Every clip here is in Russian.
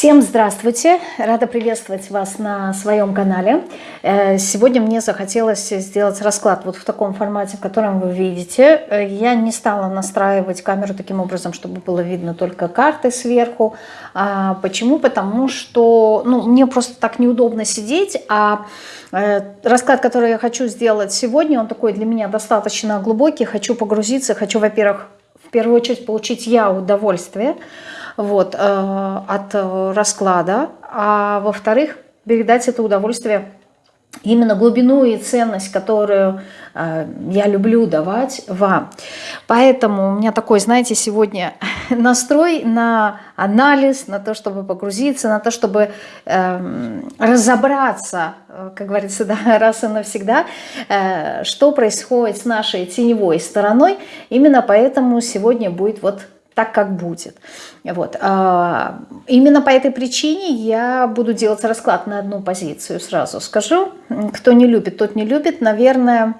Всем здравствуйте! Рада приветствовать вас на своем канале. Э, сегодня мне захотелось сделать расклад вот в таком формате, в котором вы видите. Э, я не стала настраивать камеру таким образом, чтобы было видно только карты сверху. А почему? Потому что ну, мне просто так неудобно сидеть, а э, расклад, который я хочу сделать сегодня, он такой для меня достаточно глубокий. Хочу погрузиться, хочу, во-первых, в первую очередь получить я удовольствие – вот, э, от расклада, а во-вторых, передать это удовольствие именно глубину и ценность, которую э, я люблю давать вам. Поэтому у меня такой, знаете, сегодня настрой на анализ, на то, чтобы погрузиться, на то, чтобы э, разобраться, как говорится, да, раз и навсегда, э, что происходит с нашей теневой стороной. Именно поэтому сегодня будет вот так, как будет. Вот. А, именно по этой причине я буду делать расклад на одну позицию, сразу скажу. Кто не любит, тот не любит. Наверное,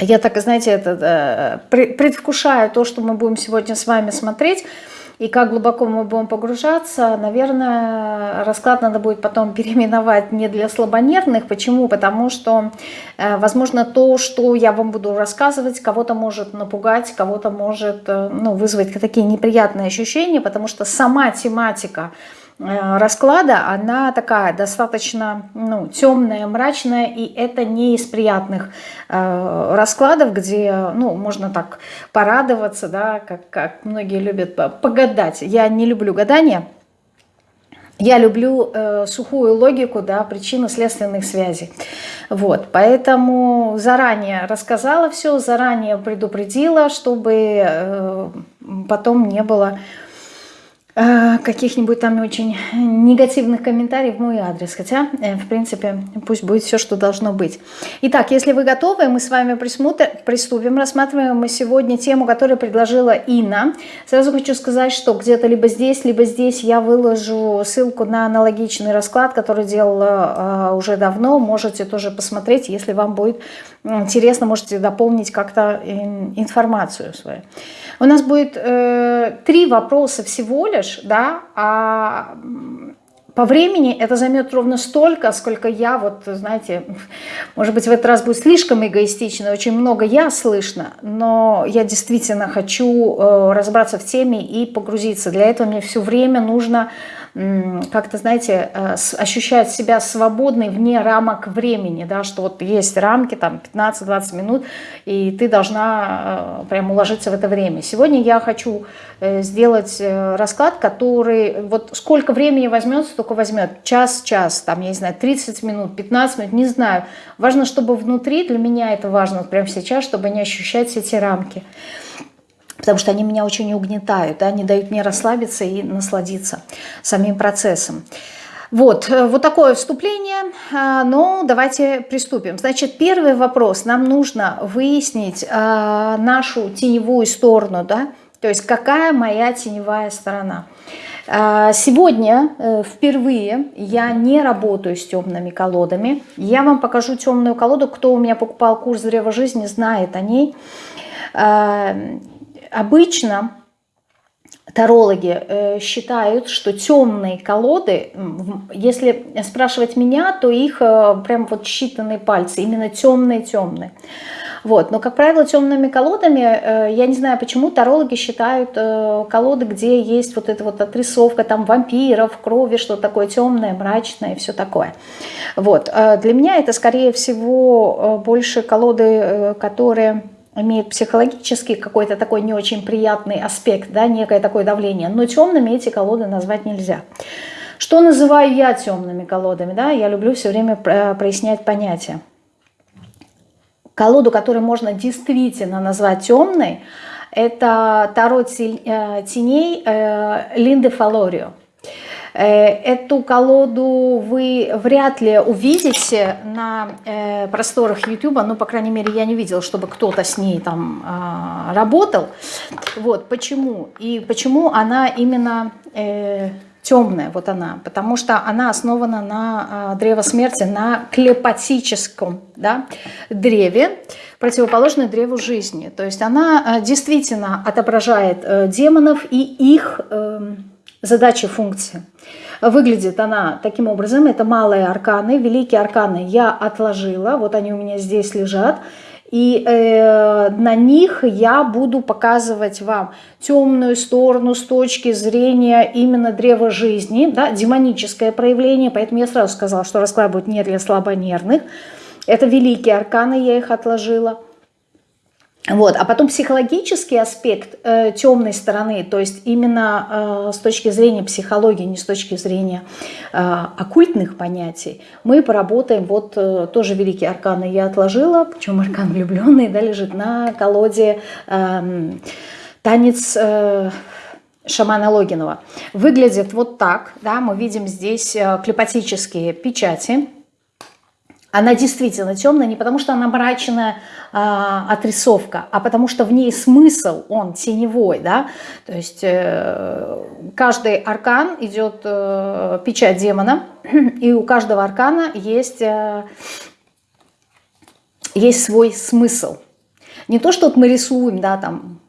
я так, знаете, это, предвкушаю то, что мы будем сегодня с вами смотреть – и как глубоко мы будем погружаться, наверное, расклад надо будет потом переименовать не для слабонервных. Почему? Потому что, э, возможно, то, что я вам буду рассказывать, кого-то может напугать, кого-то может э, ну, вызвать такие неприятные ощущения, потому что сама тематика расклада, она такая достаточно ну, темная, мрачная, и это не из приятных э, раскладов, где ну, можно так порадоваться, да, как, как многие любят погадать. Я не люблю гадания, я люблю э, сухую логику, да, причинно-следственных связей. Вот, поэтому заранее рассказала все, заранее предупредила, чтобы э, потом не было Э, каких-нибудь там очень негативных комментариев в мой адрес. Хотя, э, в принципе, пусть будет все, что должно быть. Итак, если вы готовы, мы с вами приступим. Рассматриваем мы сегодня тему, которую предложила Инна. Сразу хочу сказать, что где-то либо здесь, либо здесь я выложу ссылку на аналогичный расклад, который делала э, уже давно. Можете тоже посмотреть, если вам будет интересно, можете дополнить как-то информацию свою. У нас будет э, три вопроса всего лишь, да, а по времени это займет ровно столько, сколько я, вот, знаете, может быть, в этот раз будет слишком эгоистично, очень много я слышно, но я действительно хочу э, разобраться в теме и погрузиться. Для этого мне все время нужно как-то, знаете, э, ощущать себя свободной вне рамок времени, да, что вот есть рамки, там 15-20 минут, и ты должна э, прям уложиться в это время. Сегодня я хочу э, сделать расклад, который, вот сколько времени возьмет, столько возьмет, час-час, там, я не знаю, 30 минут, 15 минут, не знаю. Важно, чтобы внутри, для меня это важно вот прямо сейчас, чтобы не ощущать эти рамки потому что они меня очень угнетают, да, не дают мне расслабиться и насладиться самим процессом. Вот, э, вот такое вступление, а, но давайте приступим. Значит, первый вопрос. Нам нужно выяснить а, нашу теневую сторону, да, то есть какая моя теневая сторона. Сегодня э, впервые я не работаю с темными колодами. Я вам покажу темную колоду. Кто у меня покупал курс «Древо жизни», знает о ней обычно тарологи э, считают, что темные колоды, если спрашивать меня, то их э, прям вот считанные пальцы, именно темные-темные. Вот. Но, как правило, темными колодами, э, я не знаю почему, тарологи считают колоды, где есть вот эта вот отрисовка там вампиров, крови, что такое темное, мрачное и все такое. Вот. Для меня это, скорее всего, больше колоды, которые имеет психологический какой-то такой не очень приятный аспект, да, некое такое давление. Но темными эти колоды назвать нельзя. Что называю я темными колодами? Да? Я люблю все время прояснять понятия. Колоду, которую можно действительно назвать темной, это Таро э, теней э, Линды Фалорио. Э, эту колоду вы вряд ли увидите на э, просторах YouTube, ну, по крайней мере, я не видела, чтобы кто-то с ней там а, работал. Вот, почему? И почему она именно э, темная, вот она, потому что она основана на а, древо смерти, на клепатическом да, древе, противоположное древу жизни. То есть она действительно отображает демонов и их эм, задачи, функции. Выглядит она таким образом. Это малые арканы. Великие арканы я отложила. Вот они у меня здесь лежат. И э, на них я буду показывать вам темную сторону с точки зрения именно древа жизни, да, демоническое проявление. Поэтому я сразу сказала, что расклад будет не для слабонервных. Это великие арканы, я их отложила. Вот. А потом психологический аспект э, темной стороны, то есть именно э, с точки зрения психологии, не с точки зрения э, оккультных понятий, мы поработаем, вот э, тоже великие арканы я отложила, почему аркан влюбленный, да, лежит на колоде э, танец... Э, шамана Логинова. Выглядит вот так, да, мы видим здесь э, клепатические печати, она действительно темная не потому, что она мрачная а, отрисовка, а потому что в ней смысл, он теневой. Да? То есть э, каждый аркан идет э, печать демона, и у каждого аркана есть, э, есть свой смысл. Не то, что вот мы рисуем, да, там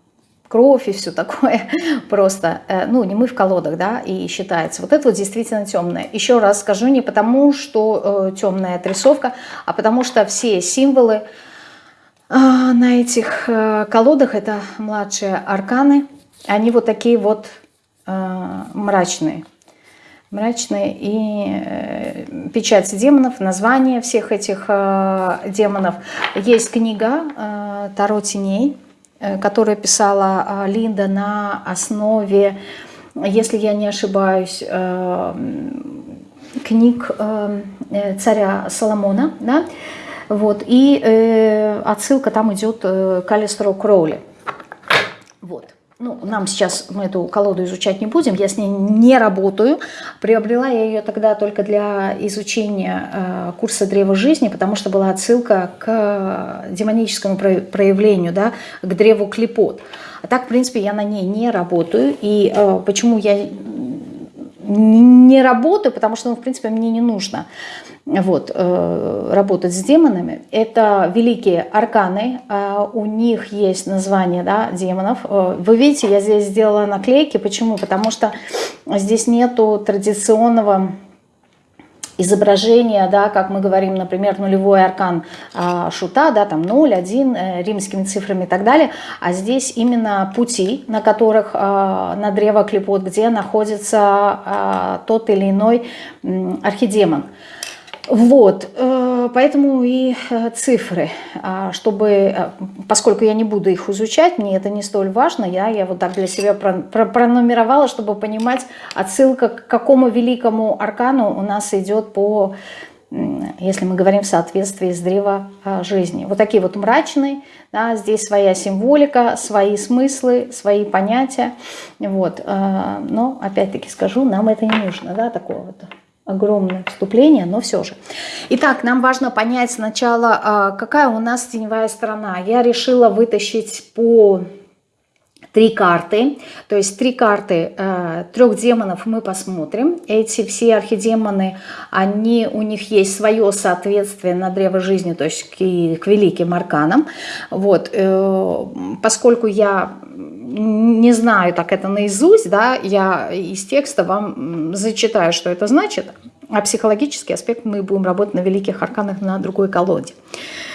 кровь и все такое, просто, э, ну, не мы в колодах, да, и считается. Вот это вот действительно темное. Еще раз скажу, не потому, что э, темная отрисовка, а потому что все символы э, на этих э, колодах, это младшие арканы, они вот такие вот э, мрачные. Мрачные и э, печать демонов, название всех этих э, демонов. Есть книга э, «Таро теней», которую писала а, Линда на основе, если я не ошибаюсь, э, книг э, царя Соломона, да, вот, и отсылка там идет к Алистеру Кроули. Вот ну, нам сейчас мы эту колоду изучать не будем, я с ней не работаю. Приобрела я ее тогда только для изучения э, курса Древа Жизни, потому что была отсылка к демоническому проявлению, да, к Древу Клепот. А так, в принципе, я на ней не работаю. И э, почему я не работаю, потому что, ну, в принципе, мне не нужно вот, э, работать с демонами. Это великие арканы, э, у них есть название да, демонов. Э, вы видите, я здесь сделала наклейки. Почему? Потому что здесь нету традиционного изображения, да, как мы говорим, например, нулевой аркан э, шута, да, там 0, 1, э, римскими цифрами и так далее, а здесь именно пути, на которых э, на древо клепот, где находится э, тот или иной э, архидемон. Вот, э, поэтому и э, цифры, а, чтобы, э, поскольку я не буду их изучать, мне это не столь важно, я, я вот так для себя пронумеровала, чтобы понимать отсылка к какому великому аркану у нас идет по, если мы говорим в соответствии с древа жизни. Вот такие вот мрачные, да, здесь своя символика, свои смыслы, свои понятия, вот, но опять-таки скажу, нам это не нужно, да, такого вот огромное вступление, но все же. Итак, нам важно понять сначала, а, какая у нас теневая сторона. Я решила вытащить по три карты, то есть три карты э, трех демонов мы посмотрим. Эти все архидемоны, они, у них есть свое соответствие на древо жизни, то есть к, к великим арканам. Вот, э, поскольку я не знаю так это наизусть, да, я из текста вам зачитаю, что это значит, а психологический аспект мы будем работать на великих арканах на другой колоде.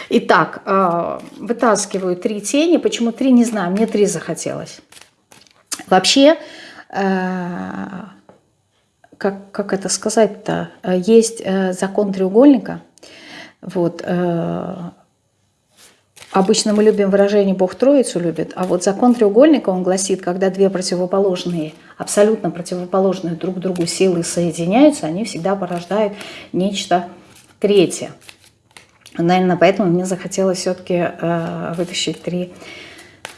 Итак, э, вытаскиваю три тени. Почему три, не знаю, мне три захотелось. Вообще, э, как, как это сказать-то, есть э, закон треугольника. Вот, Обычно мы любим выражение «Бог Троицу любит», а вот закон треугольника, он гласит, когда две противоположные, абсолютно противоположные друг другу силы соединяются, они всегда порождают нечто третье. Наверное, поэтому мне захотелось все-таки э, вытащить три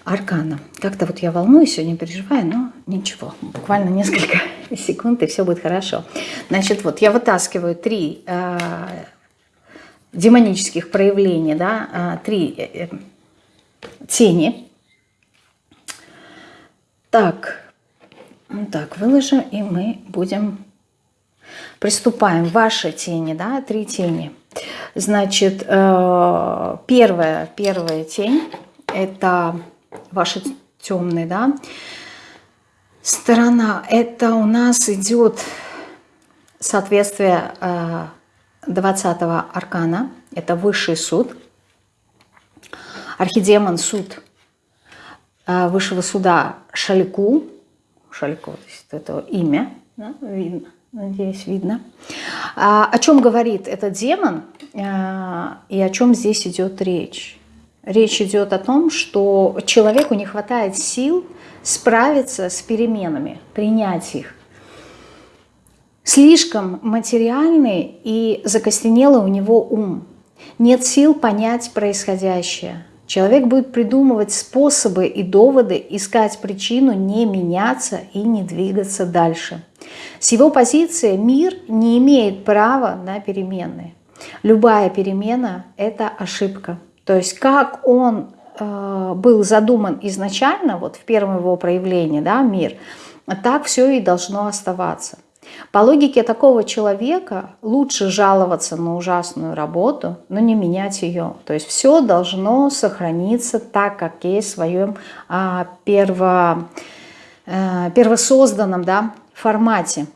аркана. Как-то вот я волнуюсь сегодня, переживаю, но ничего. Буквально несколько секунд, и все будет хорошо. Значит, вот я вытаскиваю три э, демонических проявлений, да, а, три э, э, тени. Так, так, выложу, и мы будем, приступаем. Ваши тени, да, три тени. Значит, э, первая, первая тень, это ваши темные, да, сторона. Это у нас идет соответствие 20 э, аркана. Это высший суд. Архидемон суд э, высшего суда Шалику. Шалику, то есть это имя, да, видно, надеюсь, видно. А, о чем говорит этот демон а, и о чем здесь идет речь? Речь идет о том, что человеку не хватает сил справиться с переменами, принять их. Слишком материальный и закостенелый у него ум. Нет сил понять происходящее. Человек будет придумывать способы и доводы, искать причину не меняться и не двигаться дальше. С его позиции мир не имеет права на перемены. Любая перемена – это ошибка. То есть как он Э, был задуман изначально, вот в первом его проявлении, да, мир, так все и должно оставаться. По логике такого человека лучше жаловаться на ужасную работу, но не менять ее. То есть все должно сохраниться так, как есть в своем а, перво, а, первосозданном да, формате.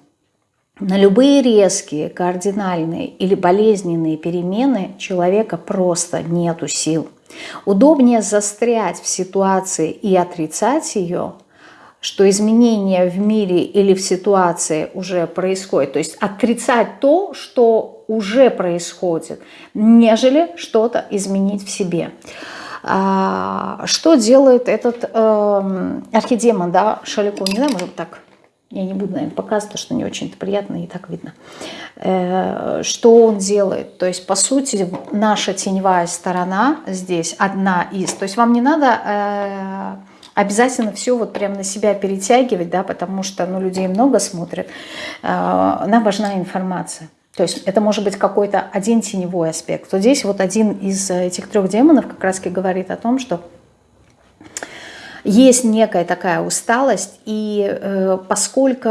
На любые резкие, кардинальные или болезненные перемены человека просто нету сил. Удобнее застрять в ситуации и отрицать ее, что изменения в мире или в ситуации уже происходят. То есть отрицать то, что уже происходит, нежели что-то изменить в себе. А, что делает этот э, архидемон, да, Шалику? Не знаю, может так я не буду, наверное, показывать, потому что не очень-то приятно и так видно. Э, что он делает? То есть, по сути, наша теневая сторона здесь одна из. То есть вам не надо э, обязательно все вот прям на себя перетягивать, да, потому что ну, людей много смотрят. Э, нам важна информация. То есть это может быть какой-то один теневой аспект. Вот здесь вот один из этих трех демонов как раз говорит о том, что есть некая такая усталость, и э, поскольку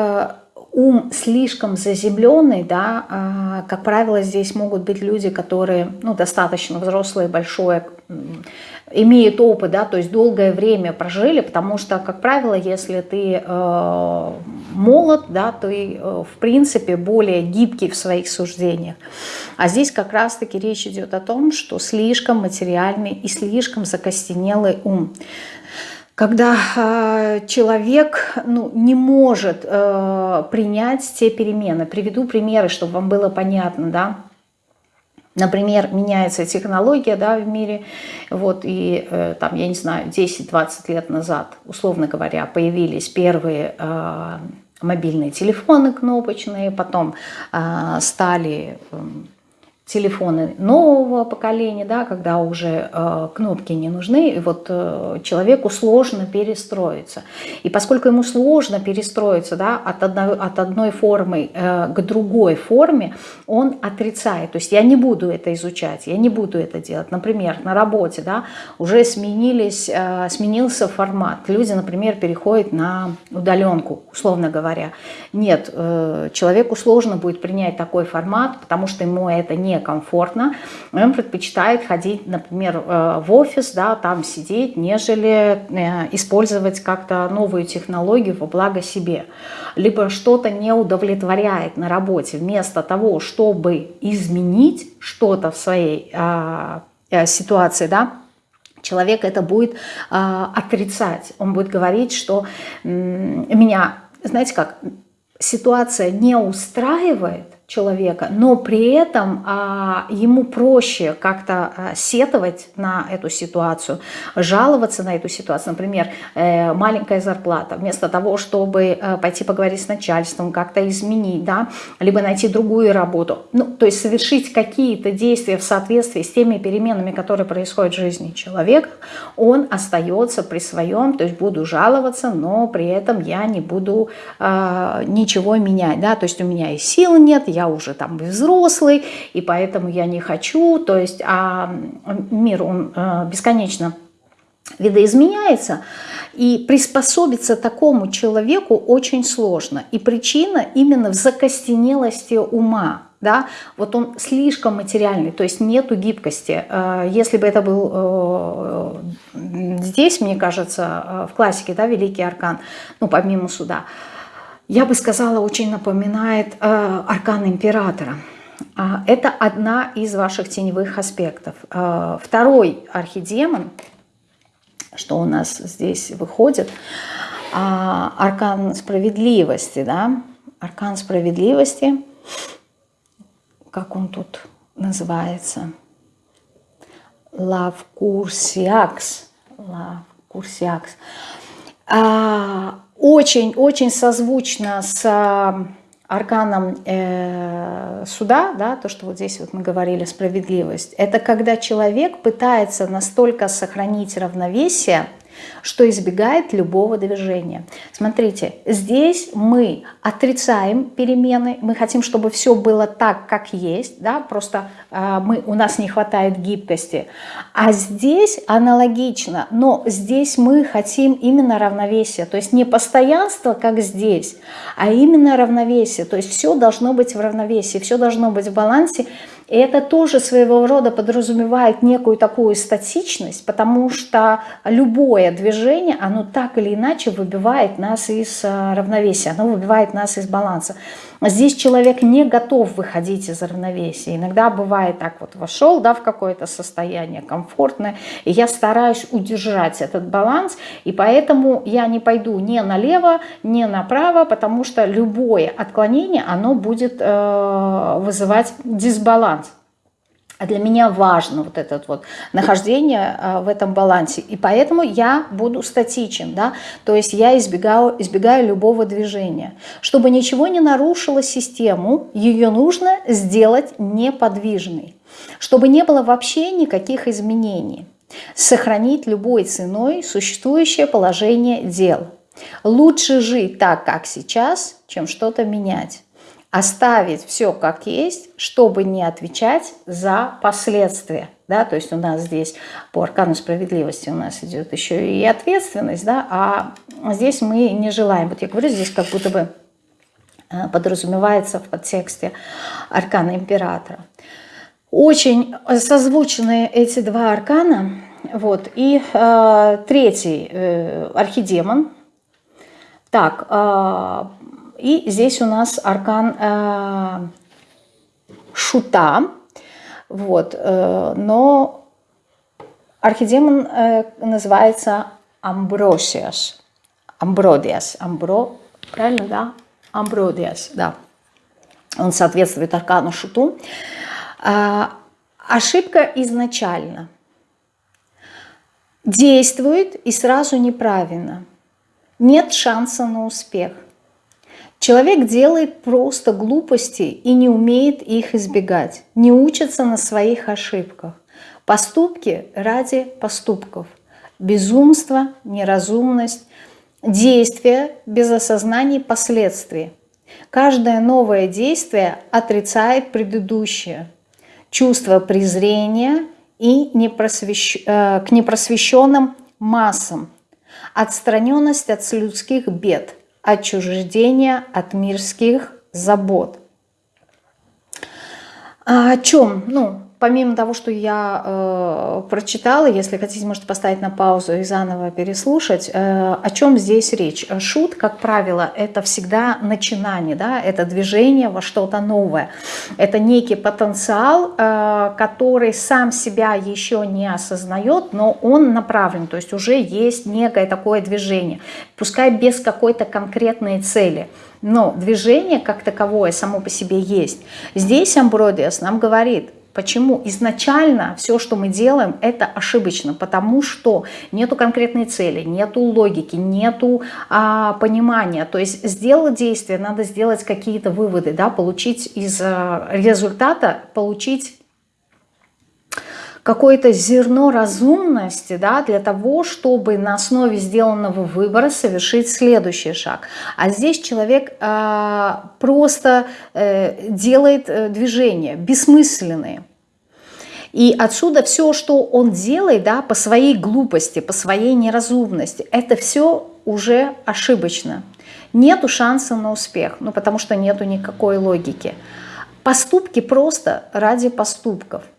ум слишком заземленный, да, э, как правило, здесь могут быть люди, которые ну, достаточно взрослые, большое, имеют опыт, да, то есть долгое время прожили, потому что, как правило, если ты э, молод, да, ты, э, в принципе, более гибкий в своих суждениях. А здесь как раз-таки речь идет о том, что слишком материальный и слишком закостенелый ум когда э, человек ну, не может э, принять те перемены. Приведу примеры, чтобы вам было понятно, да. Например, меняется технология да, в мире, вот, и э, там, я не знаю, 10-20 лет назад, условно говоря, появились первые э, мобильные телефоны кнопочные, потом э, стали... Э, телефоны нового поколения, да, когда уже э, кнопки не нужны, и вот э, человеку сложно перестроиться. И поскольку ему сложно перестроиться да, от, одной, от одной формы э, к другой форме, он отрицает. То есть я не буду это изучать, я не буду это делать. Например, на работе да, уже сменились, э, сменился формат. Люди, например, переходят на удаленку, условно говоря. Нет, э, человеку сложно будет принять такой формат, потому что ему это не комфортно, он предпочитает ходить, например, э, в офис, да, там сидеть, нежели э, использовать как-то новую технологию во благо себе. Либо что-то не удовлетворяет на работе, вместо того, чтобы изменить что-то в своей а, э, ситуации, да, человек это будет а, отрицать. Он будет говорить, что меня, знаете как, ситуация не устраивает, человека, но при этом а, ему проще как-то а, сетовать на эту ситуацию, жаловаться на эту ситуацию. Например, э, маленькая зарплата. Вместо того, чтобы э, пойти поговорить с начальством, как-то изменить, да, либо найти другую работу. Ну, то есть совершить какие-то действия в соответствии с теми переменами, которые происходят в жизни человека, он остается при своем, то есть буду жаловаться, но при этом я не буду э, ничего менять, да, то есть у меня и сил нет, я я уже там взрослый, и поэтому я не хочу. То есть а мир, он э, бесконечно видоизменяется, И приспособиться такому человеку очень сложно. И причина именно в закостенелости ума. Да? Вот он слишком материальный, то есть нету гибкости. Э, если бы это был э, здесь, мне кажется, в классике, да, Великий Аркан, ну, помимо суда, я бы сказала, очень напоминает Аркан Императора. А, это одна из ваших теневых аспектов. Второй архидемон – что у нас здесь выходит. А, аркан справедливости, да, аркан справедливости, как он тут называется? Лав Курсиакс. Очень-очень созвучно с арканом э, суда, да, то, что вот здесь вот мы говорили, справедливость, это когда человек пытается настолько сохранить равновесие, что избегает любого движения. Смотрите, здесь мы отрицаем перемены, мы хотим, чтобы все было так, как есть, да, просто э, мы, у нас не хватает гибкости. А здесь аналогично, но здесь мы хотим именно равновесия, то есть не постоянство, как здесь, а именно равновесие, то есть все должно быть в равновесии, все должно быть в балансе, и это тоже своего рода подразумевает некую такую статичность, потому что любое движение, оно так или иначе выбивает нас из э, равновесия, оно выбивает нас из баланса. Здесь человек не готов выходить из равновесия. Иногда бывает так вот, вошел да, в какое-то состояние комфортное, и я стараюсь удержать этот баланс, и поэтому я не пойду ни налево, ни направо, потому что любое отклонение, оно будет э, вызывать дисбаланс. А для меня важно вот это вот нахождение а, в этом балансе. И поэтому я буду статичен, да, то есть я избегаю, избегаю любого движения. Чтобы ничего не нарушило систему, ее нужно сделать неподвижной. Чтобы не было вообще никаких изменений. Сохранить любой ценой существующее положение дел. Лучше жить так, как сейчас, чем что-то менять оставить все как есть, чтобы не отвечать за последствия. Да? То есть у нас здесь по аркану справедливости у нас идет еще и ответственность, да? а здесь мы не желаем. Вот я говорю, здесь как будто бы э, подразумевается в подтексте аркана императора. Очень созвучны эти два аркана. Вот. И э, третий э, архидемон. Так, э, и здесь у нас аркан э, шута. Вот, э, но архидемон э, называется Амбросиас. Амбродиас. Амбро, правильно, да? Амбродиас, да. Он соответствует аркану шуту. Э, ошибка изначально. Действует и сразу неправильно. Нет шанса на успех – Человек делает просто глупости и не умеет их избегать, не учится на своих ошибках. Поступки ради поступков. Безумство, неразумность, действия без осознания последствий. Каждое новое действие отрицает предыдущее. Чувство презрения и непросвещ... Э, к непросвещенным массам. Отстраненность от людских бед – отчуждения от мирских забот. А о чем? Ну, помимо того, что я э, прочитала, если хотите, можете поставить на паузу и заново переслушать, э, о чем здесь речь. Шут, как правило, это всегда начинание, да, это движение во что-то новое. Это некий потенциал, э, который сам себя еще не осознает, но он направлен, то есть уже есть некое такое движение, пускай без какой-то конкретной цели – но движение как таковое само по себе есть. Здесь Амбродиас нам говорит, Почему? Изначально все, что мы делаем, это ошибочно, потому что нету конкретной цели, нету логики, нету а, понимания. То есть сделать действие, надо сделать какие-то выводы, да, получить из а, результата, получить какое-то зерно разумности да, для того, чтобы на основе сделанного выбора совершить следующий шаг. А здесь человек э, просто э, делает э, движения бессмысленные. И отсюда все, что он делает, да, по своей глупости, по своей неразумности, это все уже ошибочно. Нету шанса на успех, ну потому что нету никакой логики. Поступки просто ради поступков –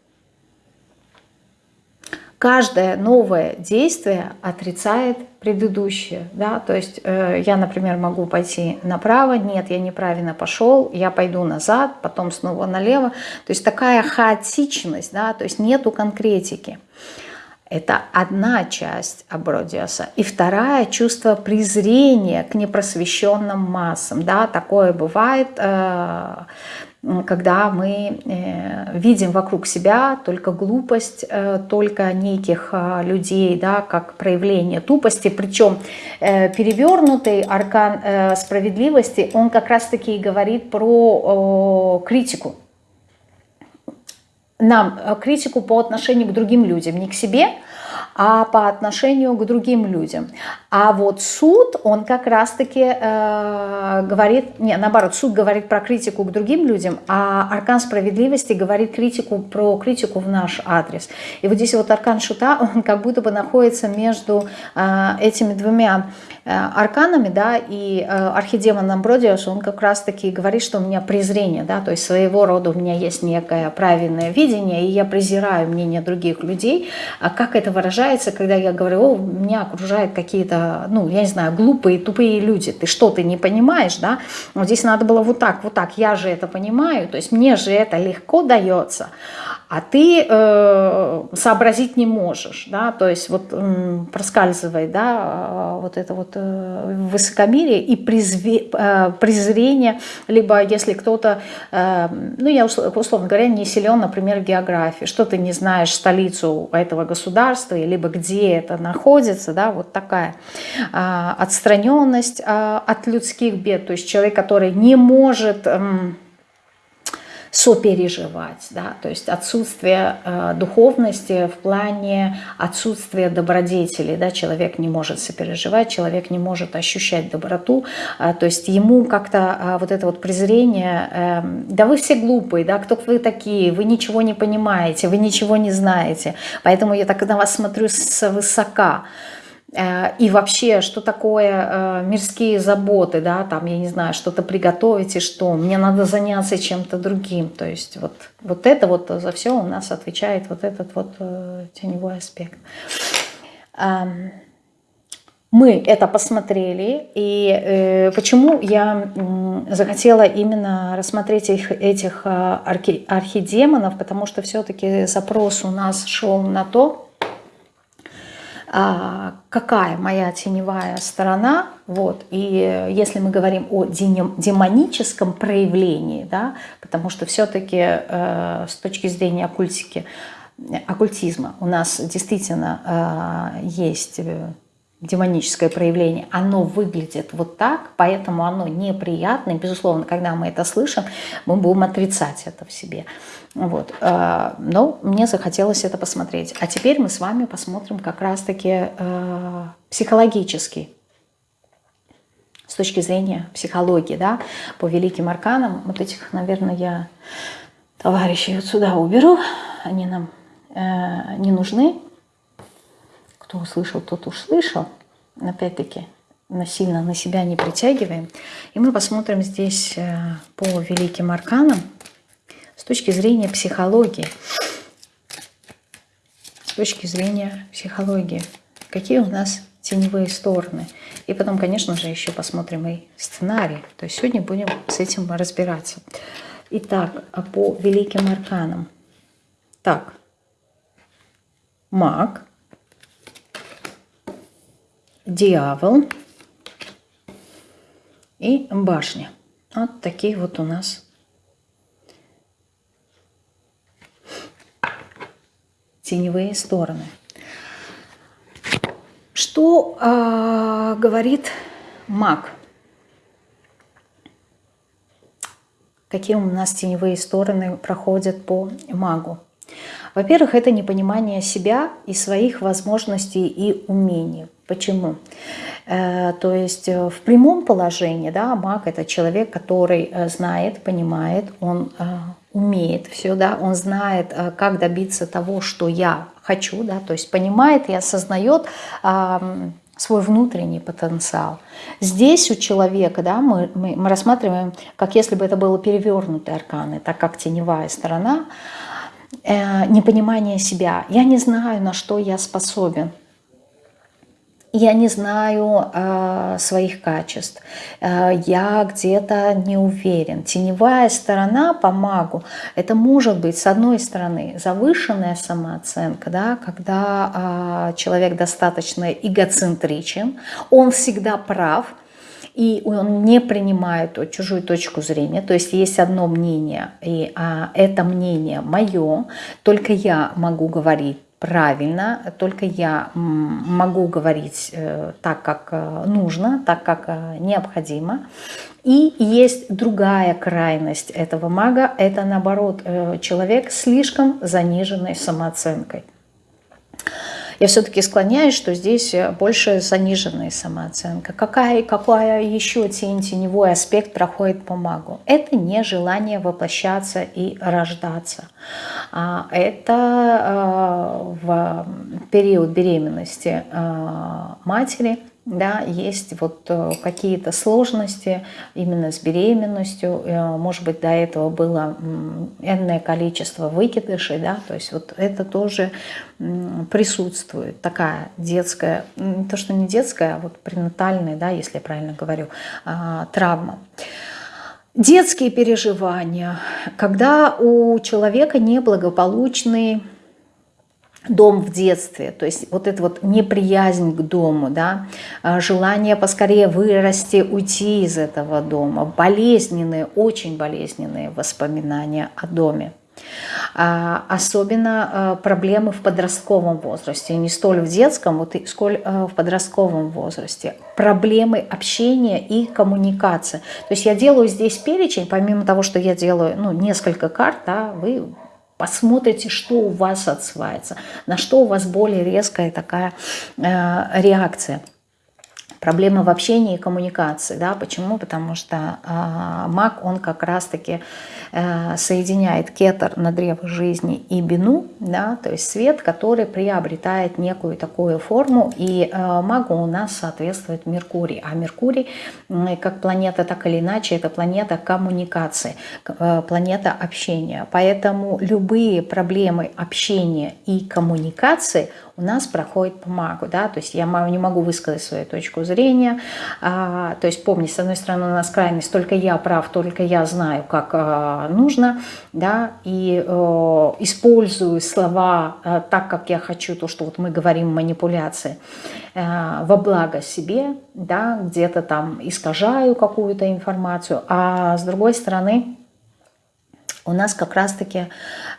каждое новое действие отрицает предыдущее. Да? То есть э, я, например, могу пойти направо, нет, я неправильно пошел, я пойду назад, потом снова налево. То есть такая хаотичность, да? то есть нету конкретики. Это одна часть абродиоса. И вторая – чувство презрения к непросвещенным массам. Да, такое бывает, э, когда мы э, видим вокруг себя только глупость, э, только неких э, людей, да, как проявление тупости. Причем перевернутый аркан справедливости, он как раз-таки говорит про критику. Нам критику по отношению к другим людям, не к себе, а по отношению к другим людям. А вот суд, он как раз-таки э, говорит, не, наоборот, суд говорит про критику к другим людям, а аркан справедливости говорит критику про критику в наш адрес. И вот здесь вот аркан шута, он как будто бы находится между э, этими двумя э, арканами, да, и э, архидемон Амбродиус, он как раз-таки говорит, что у меня презрение, да, то есть своего рода у меня есть некое правильное видение, и я презираю мнение других людей. А как это выражается? когда я говорю, о, меня окружают какие-то, ну, я не знаю, глупые, тупые люди, ты что, ты не понимаешь, да? Вот здесь надо было вот так, вот так, я же это понимаю, то есть мне же это легко дается а ты э, сообразить не можешь, да, то есть вот э, проскальзывает, да, вот это вот э, высокомерие и призве, э, презрение, либо если кто-то, э, ну я условно говоря, не силен, например, в географии, что ты не знаешь столицу этого государства, либо где это находится, да, вот такая э, отстраненность э, от людских бед, то есть человек, который не может... Сопереживать, да, то есть отсутствие э, духовности в плане отсутствия добродетели, да, человек не может сопереживать, человек не может ощущать доброту, э, то есть ему как-то э, вот это вот презрение, э, да вы все глупые, да, кто вы такие, вы ничего не понимаете, вы ничего не знаете, поэтому я так на вас смотрю с высока, и вообще, что такое э, мирские заботы, да, там, я не знаю, что-то приготовить и что, мне надо заняться чем-то другим. То есть вот, вот это вот за все у нас отвечает вот этот вот э, теневой аспект. Мы это посмотрели, и почему я захотела именно рассмотреть их, этих архи, архидемонов, потому что все-таки запрос у нас шел на то, а, какая моя теневая сторона, вот, и если мы говорим о демоническом проявлении, да, потому что все-таки э, с точки зрения оккультики, оккультизма у нас действительно э, есть э, демоническое проявление, оно выглядит вот так, поэтому оно неприятно. Безусловно, когда мы это слышим, мы будем отрицать это в себе. Вот. Э, но мне захотелось это посмотреть. А теперь мы с вами посмотрим как раз-таки э, психологически, с точки зрения психологии, да, по великим арканам. Вот этих, наверное, я товарищей вот сюда уберу. Они нам э, не нужны. Кто услышал, тот уж слышал. Опять-таки, насильно на себя не притягиваем. И мы посмотрим здесь по великим арканам, точки зрения психологии. С точки зрения психологии. Какие у нас теневые стороны. И потом, конечно же, еще посмотрим и сценарий. То есть сегодня будем с этим разбираться. Итак, по великим арканам. Так, маг, дьявол и башня. Вот такие вот у нас теневые стороны. Что э, говорит маг? Какие у нас теневые стороны проходят по магу? Во-первых, это непонимание себя и своих возможностей и умений. Почему? Э, то есть э, в прямом положении, да, маг это человек, который э, знает, понимает, он умеет все, да, он знает, как добиться того, что я хочу, да, то есть понимает и осознает свой внутренний потенциал. Здесь у человека, да, мы, мы, мы рассматриваем, как если бы это было перевернутые арканы, так как теневая сторона, э, непонимание себя. Я не знаю, на что я способен я не знаю э, своих качеств, э, я где-то не уверен. Теневая сторона по магу, это может быть, с одной стороны, завышенная самооценка, да, когда э, человек достаточно эгоцентричен, он всегда прав, и он не принимает чужую точку зрения, то есть есть одно мнение, и а, это мнение мое, только я могу говорить правильно, только я могу говорить э, так, как э, нужно, так, как э, необходимо. И есть другая крайность этого мага, это наоборот человек слишком заниженной самооценкой. Я все-таки склоняюсь, что здесь больше заниженная самооценка. Какая, какая еще тень, теневой аспект проходит по магу? Это не желание воплощаться и рождаться. А это а, в период беременности а, матери – да, есть вот э, какие-то сложности именно с беременностью, э, может быть, до этого было энное количество выкидышей, да, то есть вот это тоже присутствует, такая детская, то, что не детская, а вот пренатальная, да, если я правильно говорю, а, травма. Детские переживания, когда у человека неблагополучный дом в детстве, то есть вот эта вот неприязнь к дому, да, а, желание поскорее вырасти, уйти из этого дома, болезненные, очень болезненные воспоминания о доме. А, особенно а, проблемы в подростковом возрасте, не столь в детском, вот и сколь в подростковом возрасте. Проблемы общения и коммуникации. То есть я делаю здесь перечень, помимо того, что я делаю ну, несколько карт, да, вы посмотрите, что у вас отсвается, на что у вас более резкая такая э, реакция. Проблема в общении и коммуникации. Да? Почему? Потому что э, маг, он как раз-таки э, соединяет кетер на древо жизни и бину, да? то есть свет, который приобретает некую такую форму. И э, магу у нас соответствует Меркурий. А Меркурий, э, как планета, так или иначе, это планета коммуникации, э, планета общения. Поэтому любые проблемы общения и коммуникации – у нас проходит по магу, да, то есть я не могу высказать свою точку зрения, а, то есть помни, с одной стороны у нас крайность, только я прав, только я знаю, как а, нужно, да, и а, использую слова а, так, как я хочу, то, что вот мы говорим манипуляции, а, во благо себе, да, где-то там искажаю какую-то информацию, а с другой стороны, у нас как раз-таки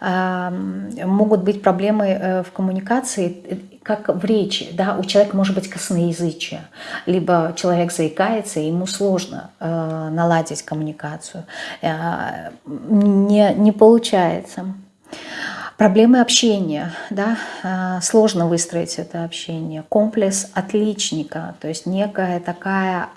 э, могут быть проблемы э, в коммуникации, э, как в речи. Да? У человека может быть косноязычие, либо человек заикается, и ему сложно э, наладить коммуникацию. Э, не, не получается. Проблемы общения, да, а, сложно выстроить это общение. Комплекс отличника, то есть некая такая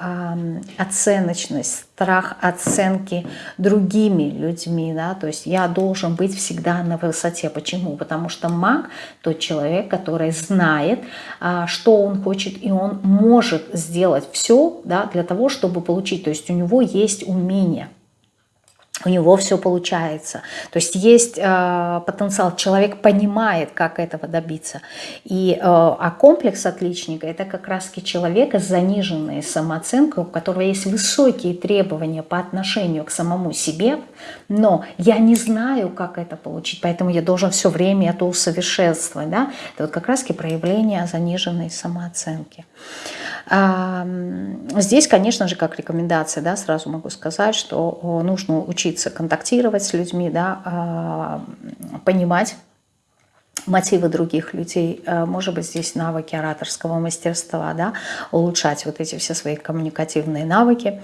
оценочность, страх оценки другими людьми, да, то есть я должен быть всегда на высоте. Почему? Потому что маг тот человек, который знает, а, что он хочет, и он может сделать все да, для того, чтобы получить. То есть у него есть умение у него все получается. То есть есть э, потенциал, человек понимает, как этого добиться. И, э, а комплекс отличника – это как раз-таки человека с заниженной самооценкой, у которого есть высокие требования по отношению к самому себе, но я не знаю, как это получить, поэтому я должен все время это усовершенствовать. Да? Это вот как раз-таки проявление заниженной самооценки. Здесь, конечно же, как рекомендация, да, сразу могу сказать, что нужно учиться контактировать с людьми, да, а, понимать, мотивы других людей, а, может быть, здесь навыки ораторского мастерства, да, улучшать вот эти все свои коммуникативные навыки,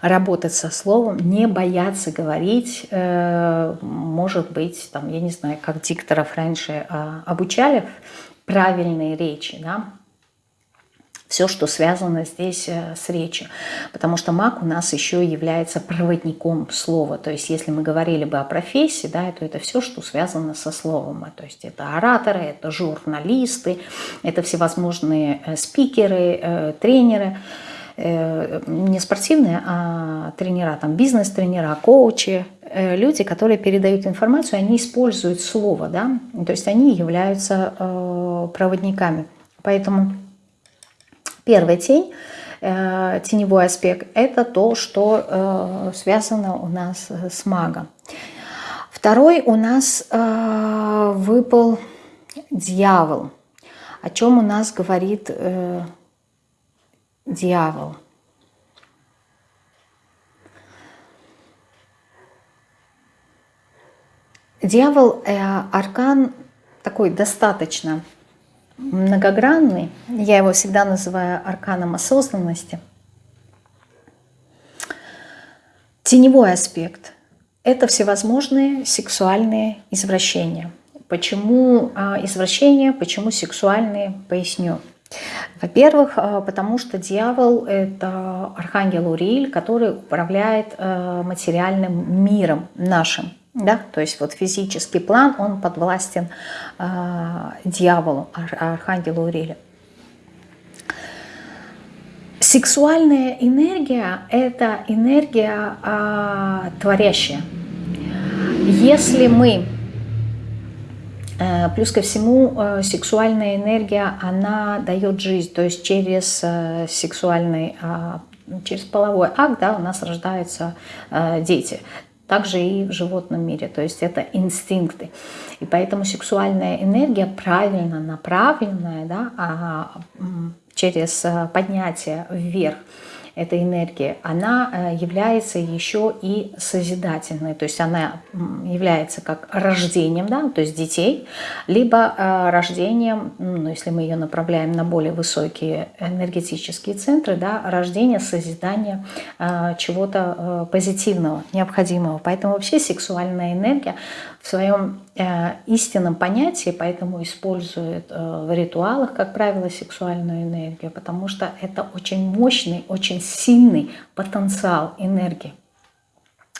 работать со словом, не бояться говорить, э, может быть, там, я не знаю, как дикторов раньше а, обучали правильные речи, да, все, что связано здесь э, с речью. Потому что маг у нас еще является проводником слова. То есть если мы говорили бы о профессии, да, то это все, что связано со словом. То есть это ораторы, это журналисты, это всевозможные э, спикеры, э, тренеры. Не спортивные, а тренера, там бизнес-тренера, коучи, люди, которые передают информацию, они используют слово, да, то есть они являются проводниками. Поэтому Первая тень, э, теневой аспект, это то, что э, связано у нас с магом. Второй у нас э, выпал дьявол. О чем у нас говорит дьявол? Дьявол – аркан такой достаточно многогранный. Я его всегда называю арканом осознанности. Теневой аспект – это всевозможные сексуальные извращения. Почему а, извращения, почему сексуальные, поясню. Во-первых, а, потому что дьявол – это архангел Урииль, который управляет а, материальным миром нашим да, то есть вот физический план, он подвластен э, дьяволу, архангелу Уриле. Сексуальная энергия – это энергия э, творящая. Если мы, э, плюс ко всему, э, сексуальная энергия, она дает жизнь, то есть через э, сексуальный э, через половой акт да, у нас рождаются э, дети также и в животном мире, то есть это инстинкты. И поэтому сексуальная энергия правильно направленная да, а, через э, поднятие вверх – этой энергии, она э, является еще и созидательной, то есть она является как рождением, да, то есть детей, либо э, рождением, ну, если мы ее направляем на более высокие энергетические центры, да, рождение, созидание э, чего-то позитивного, необходимого. Поэтому вообще сексуальная энергия в своем э, истинном понятии, поэтому используют э, в ритуалах, как правило, сексуальную энергию, потому что это очень мощный, очень сильный потенциал энергии.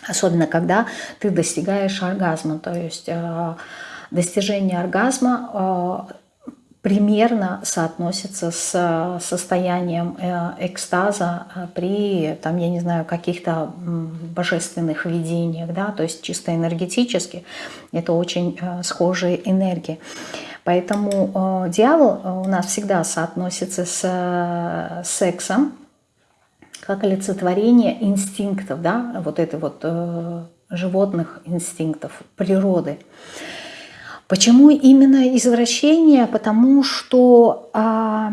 Особенно, когда ты достигаешь оргазма, то есть э, достижение оргазма э, примерно соотносится с состоянием э, экстаза э, при, там, я не знаю, каких-то божественных видениях, да, то есть чисто энергетически это очень э, схожие энергии. Поэтому дьявол у нас всегда соотносится с сексом, как олицетворение инстинктов, да, вот этой вот животных инстинктов, природы. Почему именно извращение? Потому что а,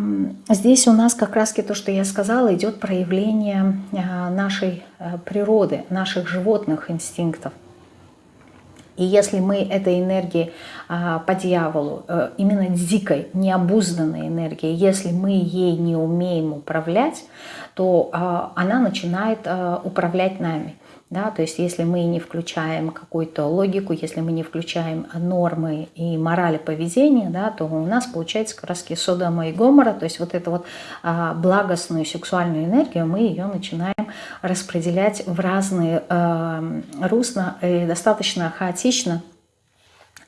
здесь у нас как раз то, что я сказала, идет проявление а, нашей а, природы, наших животных инстинктов. И если мы этой энергией а, по дьяволу, а, именно дикой, необузданной энергией, если мы ей не умеем управлять, то а, она начинает а, управлять нами. Да, то есть если мы не включаем какую-то логику, если мы не включаем нормы и морали поведения, да, то у нас получается как раз Содома и Гомора, то есть вот эту вот а, благостную сексуальную энергию, мы ее начинаем распределять в разные а, русла и достаточно хаотично,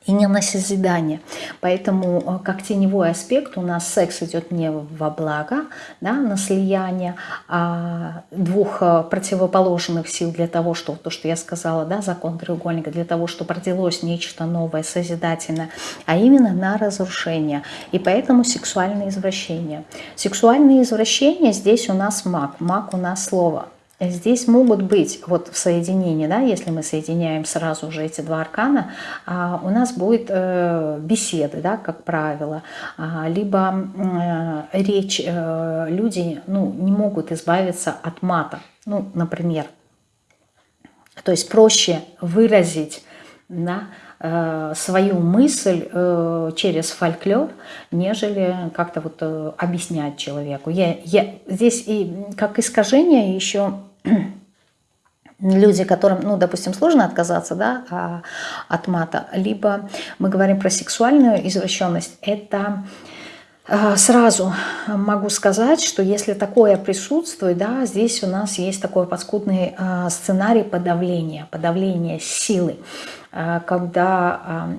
и не на созидание. Поэтому э, как теневой аспект у нас секс идет не во благо, да, на слияние а двух э, противоположных сил для того, чтобы, то, что я сказала, да, закон треугольника, для того, чтобы родилось нечто новое, созидательное, а именно на разрушение. И поэтому сексуальное извращение. Сексуальное извращение здесь у нас маг, маг у нас слово. Здесь могут быть, вот в соединении, да, если мы соединяем сразу же эти два аркана, а, у нас будет э, беседы, да, как правило, а, либо э, речь, э, люди ну, не могут избавиться от мата, ну, например. То есть проще выразить да, свою мысль через фольклор, нежели как-то вот объяснять человеку. Я, я, здесь и как искажение еще люди, которым, ну, допустим, сложно отказаться да, а, от мата, либо мы говорим про сексуальную извращенность, это А, сразу могу сказать, что если такое присутствует, да, здесь у нас есть такой подскудный а, сценарий подавления, подавления силы. Э, когда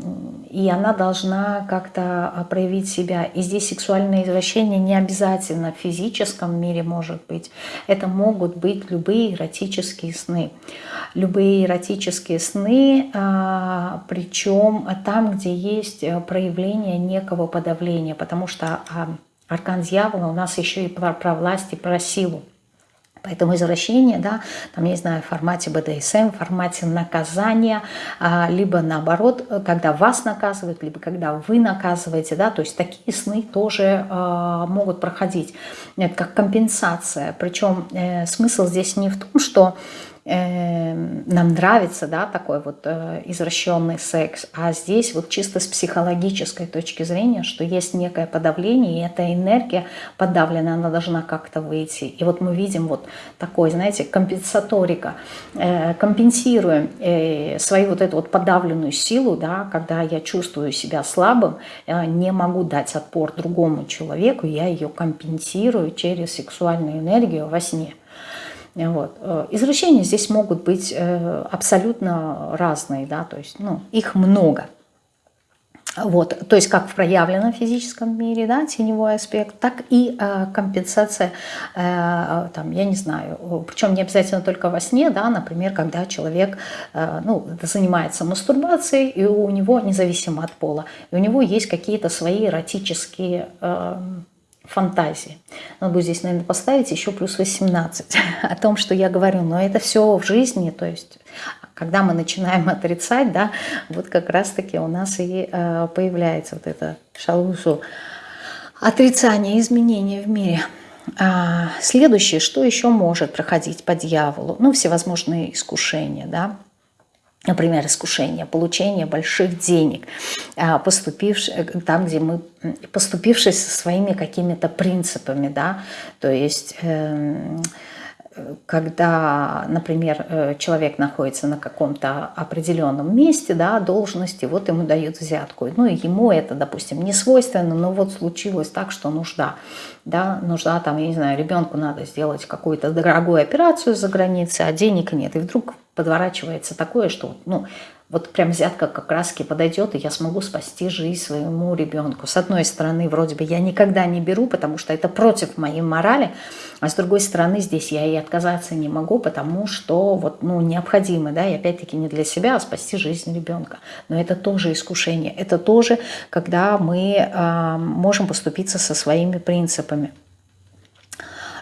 и она должна как-то а, проявить себя. И здесь сексуальное извращение не обязательно в физическом мире может быть. Это могут быть любые эротические сны. Любые эротические сны, а, причем там, где есть э, проявление некого подавления, потому что а, аркан дьявола у нас еще и про, про власть и про силу. Поэтому извращение, да, там, я не знаю, в формате БДСМ, в формате наказания, а, либо наоборот, когда вас наказывают, либо когда вы наказываете, да, то есть такие сны тоже а, могут проходить. Это как компенсация. Причем э, смысл здесь не в том, что Эм, нам нравится, да, такой вот э, извращенный секс, а здесь вот чисто с психологической точки зрения, что есть некое подавление, и эта энергия подавленная, она должна как-то выйти. И вот мы видим вот такой, знаете, компенсаторика, э, компенсируем э, свою вот эту вот подавленную силу, да, когда я чувствую себя слабым, не могу дать отпор другому человеку, я ее компенсирую через сексуальную энергию во сне. Вот. Э, извращения здесь могут быть э, абсолютно разные, да, то есть ну, их много. Вот, то есть как в проявленном физическом мире, да, теневой аспект, так и э, компенсация, э, там, я не знаю, причем не обязательно только во сне, да, например, когда человек э, ну, занимается мастурбацией, и у него, независимо от пола, и у него есть какие-то свои эротические э, фантазии. Надо будет здесь, наверное, поставить еще плюс 18 о том, что я говорю. Но это все в жизни, то есть когда мы начинаем отрицать, да, вот как раз-таки у нас и э, появляется вот это шалусу отрицание, изменения в мире. А, следующее, что еще может проходить по дьяволу? Ну, всевозможные искушения, да, например, искушение, получение больших денег, а, поступивши, э, там, где мы, поступившись со своими какими-то принципами, да, то есть... Э, когда, например, э, человек находится на каком-то определенном месте, да, должности, вот ему дают взятку. Ну, и ему это, допустим, не свойственно, но вот случилось так, что нужда, да, нужда там, я не знаю, ребенку надо сделать какую-то дорогую операцию за границей, а денег нет. И вдруг подворачивается такое, что, ну, вот прям взятка как раз подойдет, и я смогу спасти жизнь своему ребенку. С одной стороны, вроде бы я никогда не беру, потому что это против моей морали, а с другой стороны, здесь я и отказаться не могу, потому что вот, ну, необходимо, да, и опять-таки не для себя, а спасти жизнь ребенка. Но это тоже искушение, это тоже, когда мы э, можем поступиться со своими принципами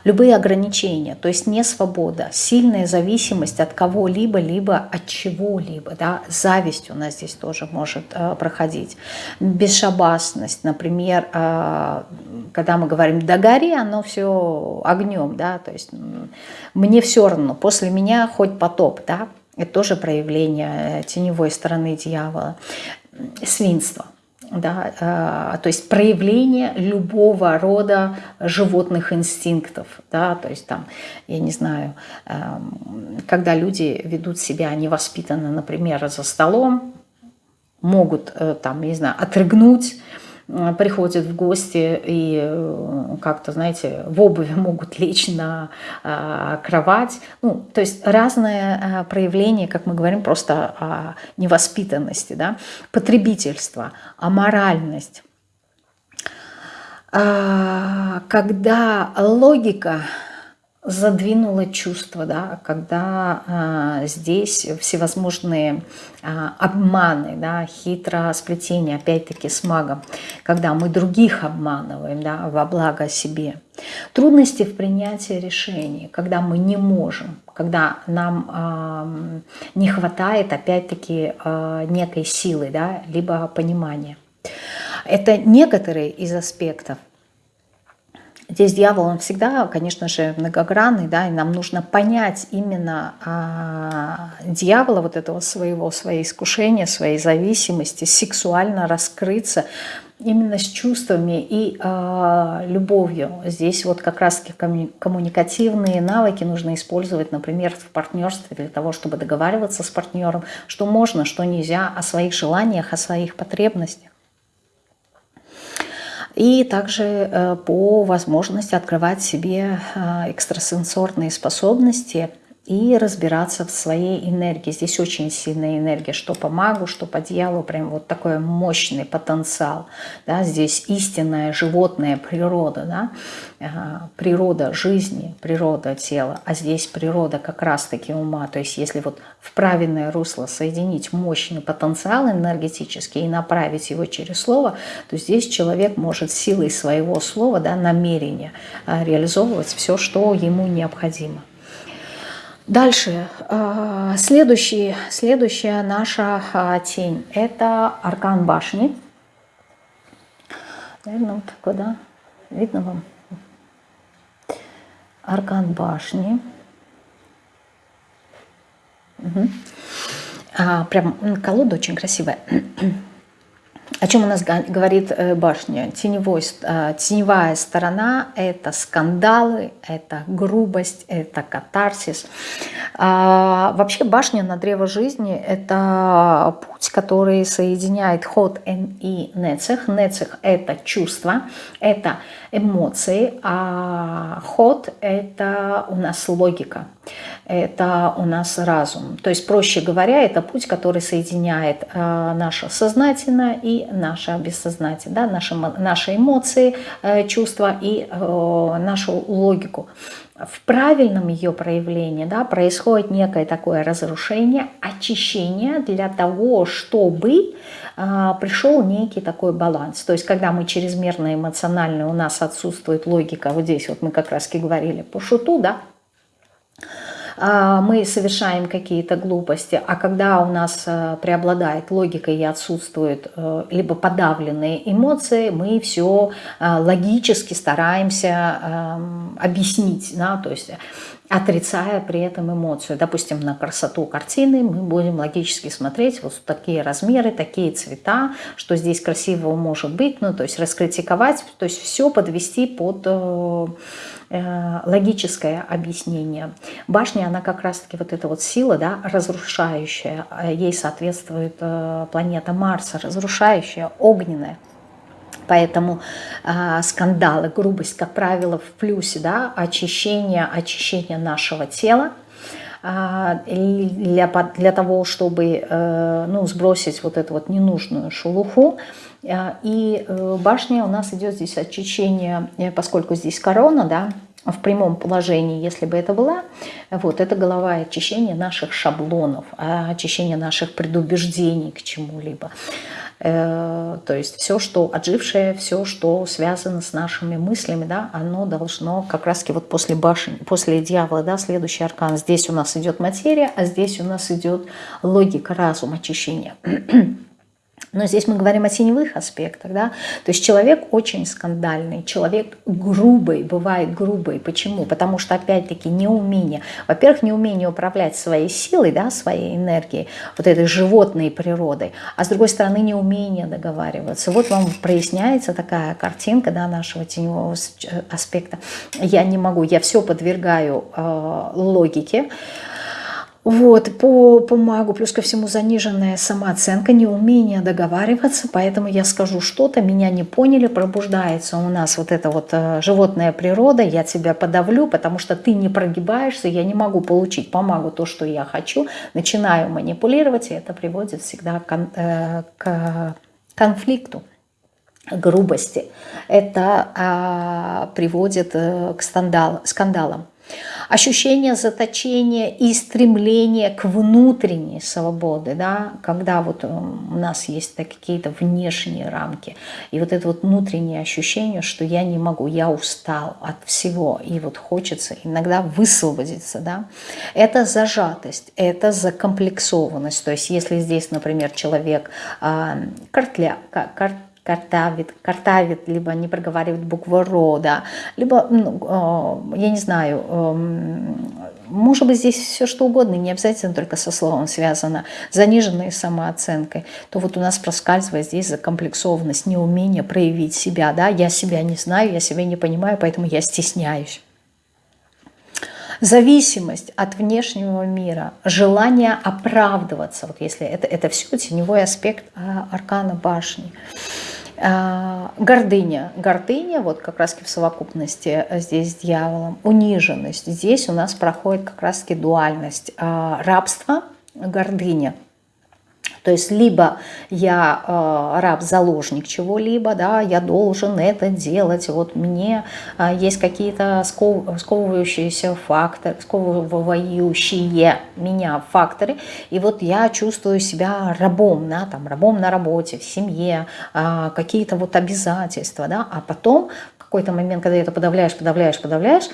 любые ограничения, то есть не свобода, сильная зависимость от кого-либо, либо от чего-либо, да, зависть у нас здесь тоже может э, проходить, бесшабасность, например, э, когда мы говорим «догори», оно все огнем, да, то есть мне все равно, после меня хоть потоп, да, это тоже проявление э, теневой стороны дьявола, свинство да, э, то есть проявление любого рода животных инстинктов, да, то есть там, я не знаю, э, когда люди ведут себя невоспитанно, например, за столом, могут э, там, не знаю, отрыгнуть, приходят в гости и э, как-то, знаете, в обуви могут лечь на э, кровать. Ну, то есть разное проявление, как мы говорим, просто невоспитанности, да? потребительство, аморальность. А, когда логика задвинуло чувство, да, когда э, здесь всевозможные э, обманы, да, хитросплетение, опять-таки с магом, когда мы других обманываем да, во благо себе. Трудности в принятии решений, когда мы не можем, когда нам э, не хватает опять-таки э, некой силы, да, либо понимания. Это некоторые из аспектов – Здесь дьявол, он всегда, конечно же, многогранный, да, и нам нужно понять именно а, дьявола, вот этого своего, своей искушения, своей зависимости, сексуально раскрыться именно с чувствами и а, любовью. Здесь вот как раз-таки коммуникативные навыки нужно использовать, например, в партнерстве для того, чтобы договариваться с партнером, что можно, что нельзя, о своих желаниях, о своих потребностях. И также по возможности открывать себе экстрасенсорные способности – и разбираться в своей энергии. Здесь очень сильная энергия, что по магу, что по дьяволу, прям вот такой мощный потенциал. Да? Здесь истинная животная природа, да? природа жизни, природа тела, а здесь природа как раз-таки ума. То есть если вот в правильное русло соединить мощный потенциал энергетический и направить его через слово, то здесь человек может силой своего слова, да, намерения а, реализовывать все, что ему необходимо. Дальше, а, следующий, следующая наша а, тень – это аркан башни. Наверное, вот такой, да? Видно вам? Аркан башни. Угу. А, прям колода очень красивая. О чем у нас говорит э, башня? Теневой, э, теневая сторона – это скандалы, это грубость, это катарсис. А, вообще башня на древо жизни – это путь, который соединяет ход и нецех. Нецех – это чувство, это эмоции, а ход – это у нас логика это у нас разум. То есть, проще говоря, это путь, который соединяет э, наше сознательное и наше бессознательное, да, наши, наши эмоции, э, чувства и э, нашу логику. В правильном ее проявлении да, происходит некое такое разрушение, очищение для того, чтобы э, пришел некий такой баланс. То есть, когда мы чрезмерно эмоциональны, у нас отсутствует логика, вот здесь вот мы как раз говорили по шуту, да, мы совершаем какие-то глупости, а когда у нас э, преобладает логика и отсутствуют э, либо подавленные эмоции, мы все э, логически стараемся эм, объяснить, да, то есть отрицая при этом эмоцию. Допустим, на красоту картины мы будем логически смотреть вот такие размеры, такие цвета, что здесь красивого может быть, ну, то есть раскритиковать, то есть все подвести под Э, логическое объяснение. Башня, она как раз-таки вот эта вот сила, да, разрушающая, э, ей соответствует э, планета Марса, разрушающая, огненная. Поэтому э, скандалы, грубость, как правило, в плюсе, да, очищение, очищение нашего тела, для, для того, чтобы ну, сбросить вот эту вот ненужную шелуху. И башня у нас идет здесь очищение, поскольку здесь корона, да, в прямом положении, если бы это была, вот, это голова очищение наших шаблонов, а очищение наших предубеждений к чему-либо. Э, то есть все, что отжившее, все, что связано с нашими мыслями, да, оно должно как раз вот после башни, после дьявола, да, следующий аркан. Здесь у нас идет материя, а здесь у нас идет логика, разум, очищение. Но здесь мы говорим о теневых аспектах, да, то есть человек очень скандальный, человек грубый, бывает грубый. Почему? Потому что, опять-таки, неумение. Во-первых, неумение управлять своей силой, да, своей энергией, вот этой животной природой, а с другой стороны, неумение договариваться. Вот вам проясняется такая картинка, да, нашего теневого аспекта. Я не могу, я все подвергаю э, логике, вот, по, по магу, плюс ко всему заниженная самооценка, неумение договариваться, поэтому я скажу что-то, меня не поняли, пробуждается у нас вот эта вот э, животная природа, я тебя подавлю, потому что ты не прогибаешься, я не могу получить по магу то, что я хочу, начинаю манипулировать, и это приводит всегда к, э, к конфликту грубости. Это а, приводит э, к скандал, скандалам. Ощущение заточения и стремление к внутренней свободе, да, когда вот у нас есть какие-то внешние рамки, и вот это вот внутреннее ощущение, что я не могу, я устал от всего, и вот хочется иногда высвободиться, да, это зажатость, это закомплексованность, то есть если здесь, например, человек э, картля, карт, картавит, картавит, либо не проговаривает букву «ро», да, либо, ну, э, я не знаю, э, может быть, здесь все что угодно, не обязательно только со словом связано, заниженной самооценкой, то вот у нас проскальзывает здесь закомплексованность, неумение проявить себя, да, я себя не знаю, я себя не понимаю, поэтому я стесняюсь. Зависимость от внешнего мира, желание оправдываться, вот если это, это все теневой аспект а, аркана башни – А, гордыня. Гордыня, вот как раз в совокупности здесь с дьяволом. Униженность. Здесь у нас проходит как раз дуальность. А, рабство, гордыня. То есть либо я э, раб-заложник чего-либо, да, я должен это делать, вот мне э, есть какие-то сков, сковывающиеся факторы, сковывающие меня факторы, и вот я чувствую себя рабом, да, там, рабом на работе, в семье, э, какие-то вот обязательства, да, а потом какой-то момент, когда это подавляешь, подавляешь, подавляешь,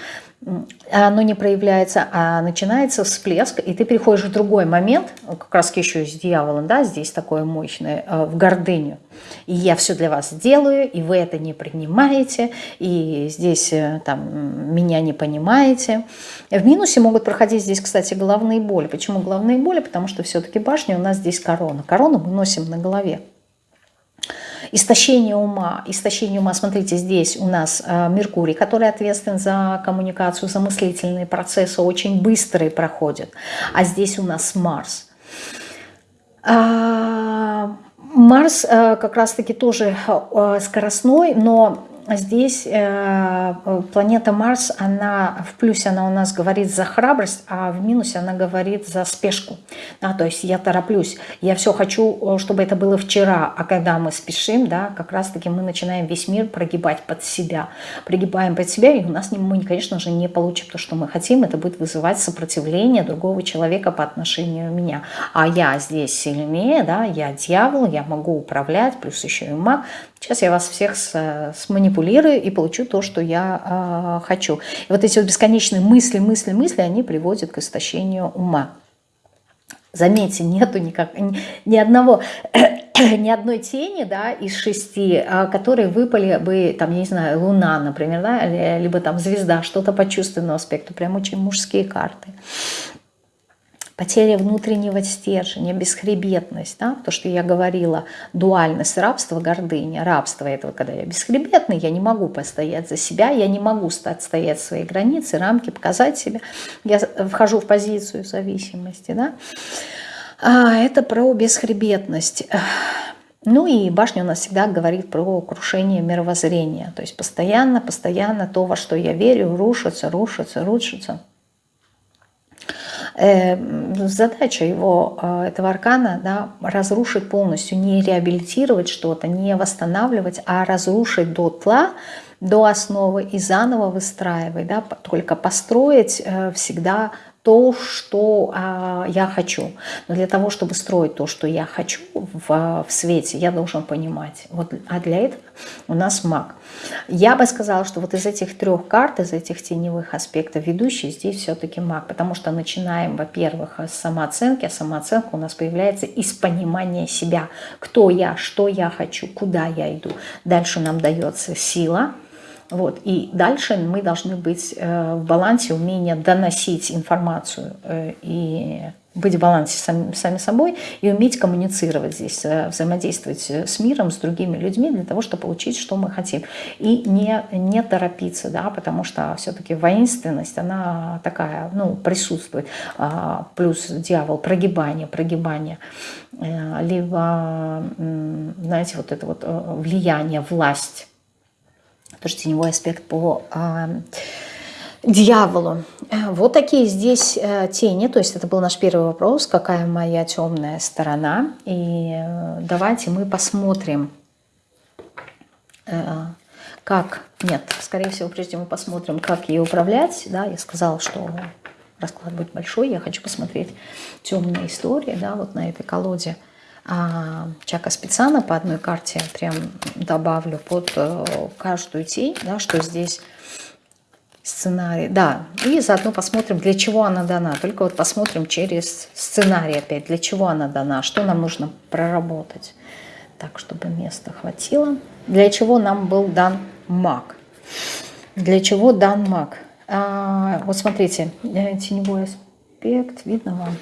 оно не проявляется, а начинается всплеск, и ты переходишь в другой момент, как раз еще с дьяволом, да, здесь такое мощное, э, в гордыню. И я все для вас делаю, и вы это не принимаете, и здесь э, там меня не понимаете. В минусе могут проходить здесь, кстати, головные боли. Почему головные боли? Потому что все-таки башня у нас здесь корона. Корону мы носим на голове. Истощение ума. Истощение ума, смотрите, здесь у нас э, Меркурий, который ответственен за коммуникацию, за мыслительные процессы, очень быстрые проходят. А здесь у нас Марс. А, Марс э, как раз-таки тоже э, скоростной, но здесь э, планета Марс, она в плюсе она у нас говорит за храбрость, а в минусе она говорит за спешку. Да, то есть я тороплюсь, я все хочу, чтобы это было вчера, а когда мы спешим, да, как раз-таки мы начинаем весь мир прогибать под себя. Пригибаем под себя, и у нас мы, конечно же, не получим то, что мы хотим. Это будет вызывать сопротивление другого человека по отношению меня. А я здесь сильнее, да, я дьявол, я могу управлять, плюс еще и маг. Сейчас я вас всех сманипулирую и получу то, что я э, хочу. И вот эти вот бесконечные мысли, мысли, мысли, они приводят к истощению ума. Заметьте, нету никак, ни, одного, ни одной тени да, из шести, а, которые выпали бы, там, я не знаю, луна, например, да, либо там звезда, что-то по чувственному аспекту, прям очень мужские карты потеря внутреннего стержня, бесхребетность, да, то, что я говорила, дуальность рабства, гордыня. Рабство – это когда я бесхребетный, я не могу постоять за себя, я не могу стать, стоять свои границы, рамки, показать себя. Я вхожу в позицию зависимости. Да. А, это про бесхребетность. Ну и башня у нас всегда говорит про крушение мировоззрения. То есть постоянно, постоянно то, во что я верю, рушится, рушится, рушится. Эм, задача его, э, этого аркана, да, разрушить полностью, не реабилитировать что-то, не восстанавливать, а разрушить до тла, до основы и заново выстраивать, да, только построить э, всегда то, что а, я хочу. Но для того, чтобы строить то, что я хочу в, в свете, я должен понимать. Вот, а для этого у нас маг. Я бы сказала, что вот из этих трех карт, из этих теневых аспектов ведущий здесь все-таки маг. Потому что начинаем, во-первых, с самооценки. А самооценка у нас появляется из понимания себя. Кто я, что я хочу, куда я иду. Дальше нам дается сила – вот. И дальше мы должны быть э, в балансе, умение доносить информацию э, и быть в балансе сами, сами собой и уметь коммуницировать здесь, э, взаимодействовать с миром, с другими людьми для того, чтобы получить, что мы хотим. И не, не торопиться, да, потому что все-таки воинственность, она такая, ну, присутствует. А, плюс дьявол, прогибание, прогибание. Либо, знаете, вот это вот влияние, власть тоже теневой аспект по э, дьяволу. Вот такие здесь э, тени, то есть это был наш первый вопрос, какая моя темная сторона. И э, давайте мы посмотрим, э, как, нет, скорее всего, прежде мы посмотрим, как ее управлять. Да, я сказала, что расклад будет большой, я хочу посмотреть темные истории, да, вот на этой колоде Чака Спецана по одной карте прям добавлю под э, каждую тень, да, что здесь сценарий. Да, и заодно посмотрим, для чего она дана. Только вот посмотрим через сценарий опять, для чего она дана, что нам нужно проработать. Так, чтобы места хватило. Для чего нам был дан маг? Для чего дан маг? А, вот смотрите, э, теневой аспект, видно вам?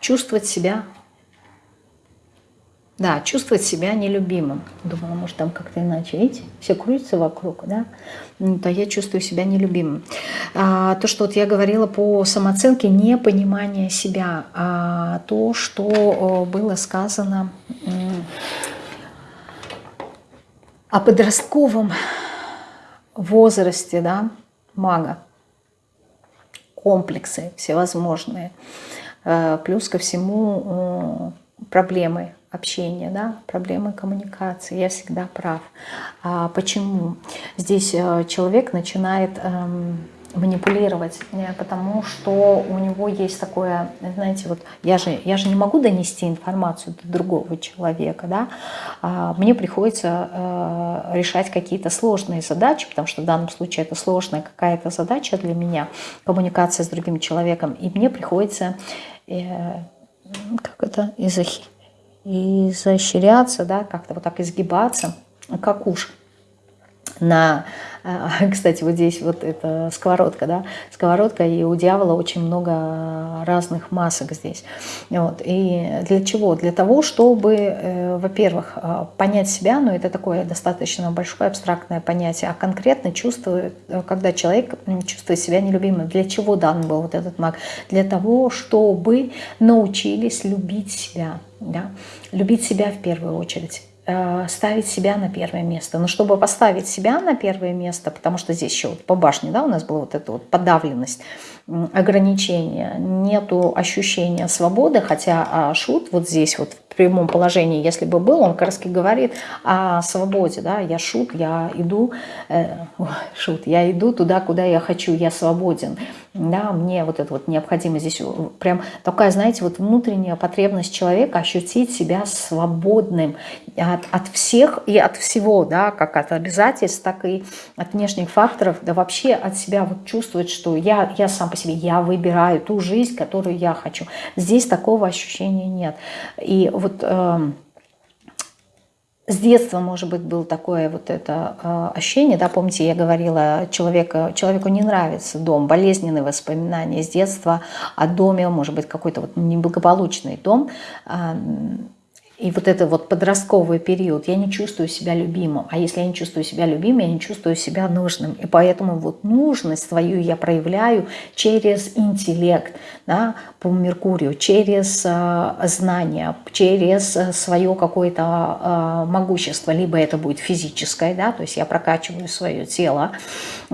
Чувствовать себя Да, чувствовать себя нелюбимым. Думала, может, там как-то иначе. Видите, все крутится вокруг, да? То я чувствую себя нелюбимым. А, то, что вот я говорила по самооценке, не понимание себя, а то, что было сказано о подростковом возрасте, да, мага. Комплексы всевозможные. Э, плюс ко всему проблемы общения, да, проблемы коммуникации. Я всегда прав. А почему? Здесь э, человек начинает эм, манипулировать, э, потому что у него есть такое, знаете, вот я же, я же не могу донести информацию до другого человека, да, а мне приходится э, решать какие-то сложные задачи, потому что в данном случае это сложная какая-то задача для меня, коммуникация с другим человеком, и мне приходится, э, как это, изощряться, да, как-то вот так изгибаться, как уж на, а, кстати, вот здесь вот эта сковородка, да, сковородка, и у дьявола очень много разных масок здесь. Вот. И для чего? Для того, чтобы, э, во-первых, а, понять себя, но ну, это такое достаточно большое абстрактное понятие, а конкретно чувствует, э, когда человек чувствует себя нелюбимым. Для чего дан был вот этот маг? Для того, чтобы научились любить себя, да? любить себя в первую очередь ставить себя на первое место. Но чтобы поставить себя на первое место, потому что здесь еще вот по башне да, у нас была вот эта вот подавленность, ограничения, нету ощущения свободы, хотя а, шут вот здесь вот в прямом положении, если бы был, он как раз говорит о свободе, да, я шут, я иду, э, шут, я иду туда, куда я хочу, я свободен, да, мне вот это вот необходимо здесь прям такая, знаете, вот внутренняя потребность человека ощутить себя свободным от, от всех и от всего, да, как от обязательств, так и от внешних факторов, да вообще от себя вот чувствовать, что я, я сам по себе, я выбираю ту жизнь, которую я хочу. Здесь такого ощущения нет. И вот э, с детства, может быть, было такое вот это э, ощущение, да, помните, я говорила, человека, человеку не нравится дом, болезненные воспоминания с детства о доме, может быть, какой-то вот неблагополучный дом, и вот это вот подростковый период, я не чувствую себя любимым. А если я не чувствую себя любимым, я не чувствую себя нужным. И поэтому вот нужность свою я проявляю через интеллект да, по Меркурию, через э, знания, через э, свое какое-то э, могущество. Либо это будет физическое, да, то есть я прокачиваю свое тело,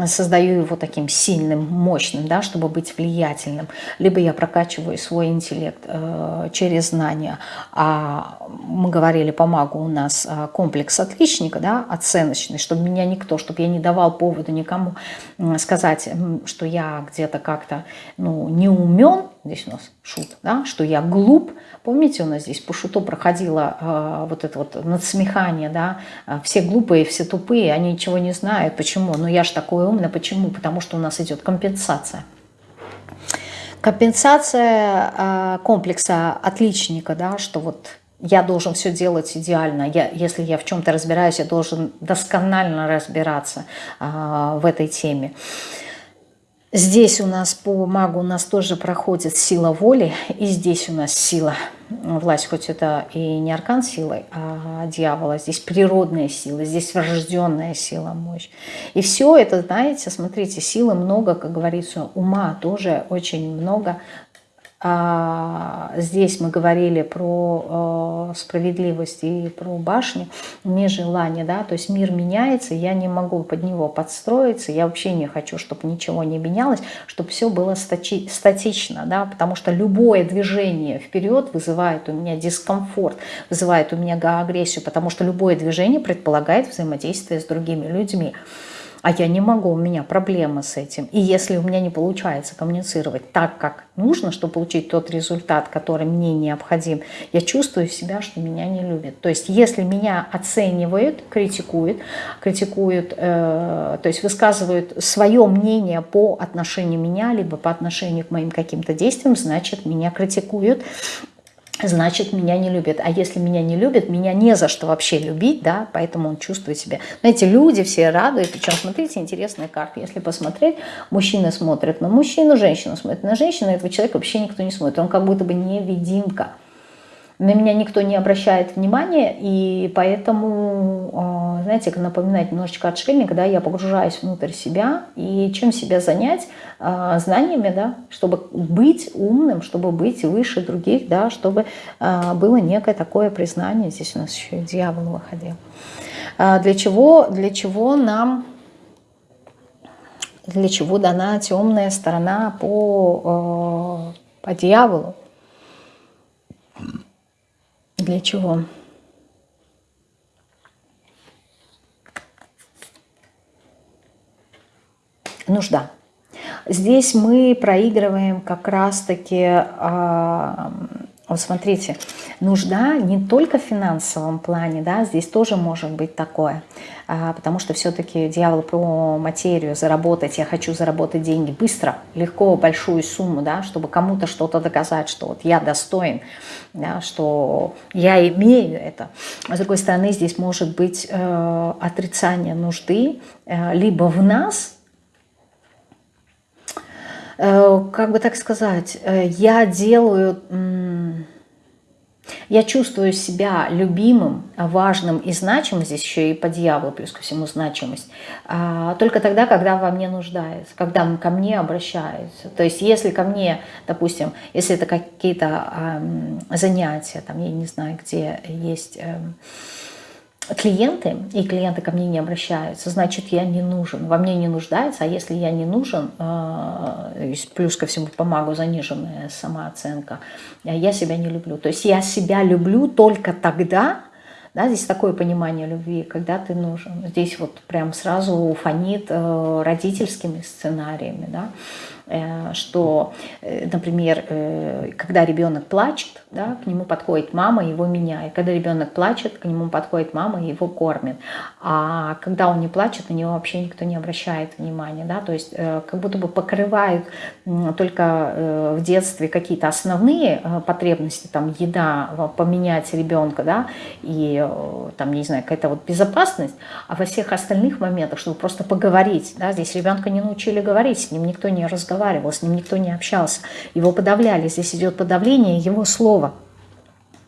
создаю его таким сильным, мощным, да, чтобы быть влиятельным. Либо я прокачиваю свой интеллект э, через знания. А мы говорили по магу, у нас а, комплекс отличника, да, оценочный, чтобы меня никто, чтобы я не давал повода никому сказать, что я где-то как-то ну, не умен, здесь у нас шут, да, что я глуп. Помните, у нас здесь по шуту проходило э, вот это вот надсмехание, да, а, все глупые, все тупые, они ничего не знают. Почему? Ну я ж такой умный. Почему? Потому что у нас идет компенсация. Компенсация э, комплекса отличника, да, что вот я должен все делать идеально. Я, если я в чем-то разбираюсь, я должен досконально разбираться а, в этой теме. Здесь у нас по магу у нас тоже проходит сила воли, и здесь у нас сила власть, хоть это и не аркан силы, а дьявола, здесь природная сила, здесь врожденная сила, мощь. И все это, знаете, смотрите, силы много, как говорится, ума тоже очень много, здесь мы говорили про э, справедливость и про башню, нежелание, да, то есть мир меняется, я не могу под него подстроиться, я вообще не хочу, чтобы ничего не менялось, чтобы все было стати статично, да, потому что любое движение вперед вызывает у меня дискомфорт, вызывает у меня агрессию, потому что любое движение предполагает взаимодействие с другими людьми а я не могу, у меня проблемы с этим. И если у меня не получается коммуницировать так, как нужно, чтобы получить тот результат, который мне необходим, я чувствую себя, что меня не любят. То есть если меня оценивают, критикуют, критикуют, э, то есть высказывают свое мнение по отношению меня, либо по отношению к моим каким-то действиям, значит меня критикуют, значит, меня не любят. А если меня не любят, меня не за что вообще любить, да, поэтому он чувствует себя. Знаете, люди все радуют, причем, смотрите, интересная карта. Если посмотреть, мужчина смотрит на мужчину, женщина смотрит на женщину, этого человека вообще никто не смотрит. Он как будто бы невидимка. На меня никто не обращает внимания, и поэтому, а, знаете, как напоминает немножечко отшельника, да, я погружаюсь внутрь себя, и чем себя занять? А, знаниями, да, чтобы быть умным, чтобы быть выше других, да, чтобы а, было некое такое признание, здесь у нас еще и дьявол выходил. Для чего, для чего нам, для чего дана темная сторона по, по дьяволу? Для чего? Нужда. Здесь мы проигрываем как раз-таки, а, вот смотрите, нужда не только в финансовом плане, да, здесь тоже может быть такое, а, потому что все-таки дьявол про материю, заработать, я хочу заработать деньги быстро, легко, большую сумму, да, чтобы кому-то что-то доказать, что вот я достоин, да, что я имею это. А с другой стороны, здесь может быть э, отрицание нужды э, либо в нас, э, как бы так сказать, э, я делаю... Я чувствую себя любимым, важным и значимым, здесь еще и по дьяволу, плюс ко всему значимость, а, только тогда, когда во мне нуждается, когда ко мне обращаются. То есть если ко мне, допустим, если это какие-то занятия, там, я не знаю, где есть эм, клиенты, и клиенты ко мне не обращаются, значит, я не нужен, во мне не нуждается, а если я не нужен, э, плюс ко всему помогу заниженная самооценка, я себя не люблю. То есть я себя люблю только тогда, да, здесь такое понимание любви, когда ты нужен. Здесь вот прям сразу фонит э, родительскими сценариями, да, Э, что, э, например, э, когда ребенок плачет, да, к нему подходит мама, его меняет. Когда ребенок плачет, к нему подходит мама, его кормит. А когда он не плачет, на него вообще никто не обращает внимания. Да? То есть как будто бы покрывают только в детстве какие-то основные потребности, там еда, поменять ребенка, да, и там, не знаю, какая-то вот безопасность, а во всех остальных моментах, чтобы просто поговорить, да, здесь ребенка не научили говорить, с ним никто не разговаривает, разговаривал, с ним никто не общался. Его подавляли, здесь идет подавление его слова.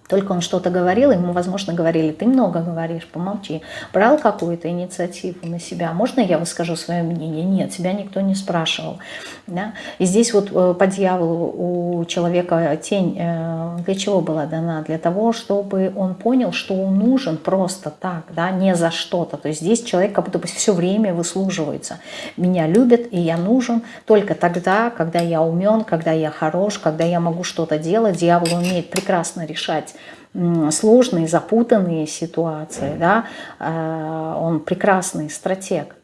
Только он что-то говорил, ему, возможно, говорили, ты много говоришь, помолчи. Брал какую-то инициативу на себя. Можно я выскажу свое мнение? Нет, тебя никто не спрашивал. Да? И здесь вот э, по дьяволу у человека тень э, для чего была дана? Для того, чтобы он понял, что он нужен просто так, да, не за что-то. То есть здесь человек как будто бы все время выслуживается. Меня любят, и я нужен только тогда, когда я умен, когда я хорош, когда я могу что-то делать. Дьявол умеет прекрасно решать сложные, запутанные ситуации, да, э, он прекрасный стратег.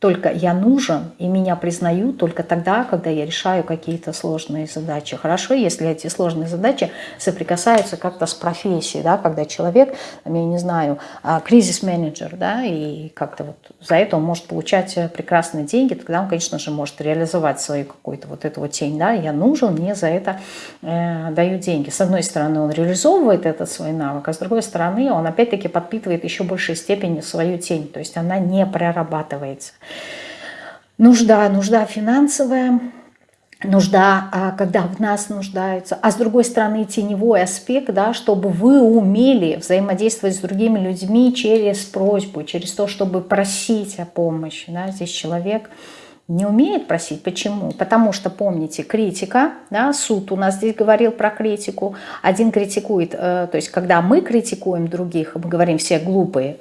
Только я нужен, и меня признают только тогда, когда я решаю какие-то сложные задачи. Хорошо, если эти сложные задачи соприкасаются как-то с профессией, да, когда человек, я не знаю, а, кризис-менеджер, да, и как-то вот за это он может получать э, прекрасные деньги, тогда он, конечно же, может реализовать свою какую-то вот эту вот тень, да, я нужен, мне за это э, дают деньги. С одной стороны, он реализовывает этот свой навык, а с другой стороны, он опять-таки подпитывает еще большей степени свою тень, то есть она не прорабатывается. Нужда, нужда финансовая, нужда, а, когда в нас нуждаются, а с другой стороны теневой аспект, да, чтобы вы умели взаимодействовать с другими людьми через просьбу, через то, чтобы просить о помощи. Да. Здесь человек не умеет просить. Почему? Потому что, помните, критика, да, суд у нас здесь говорил про критику. Один критикует, э, то есть когда мы критикуем других, мы говорим все глупые,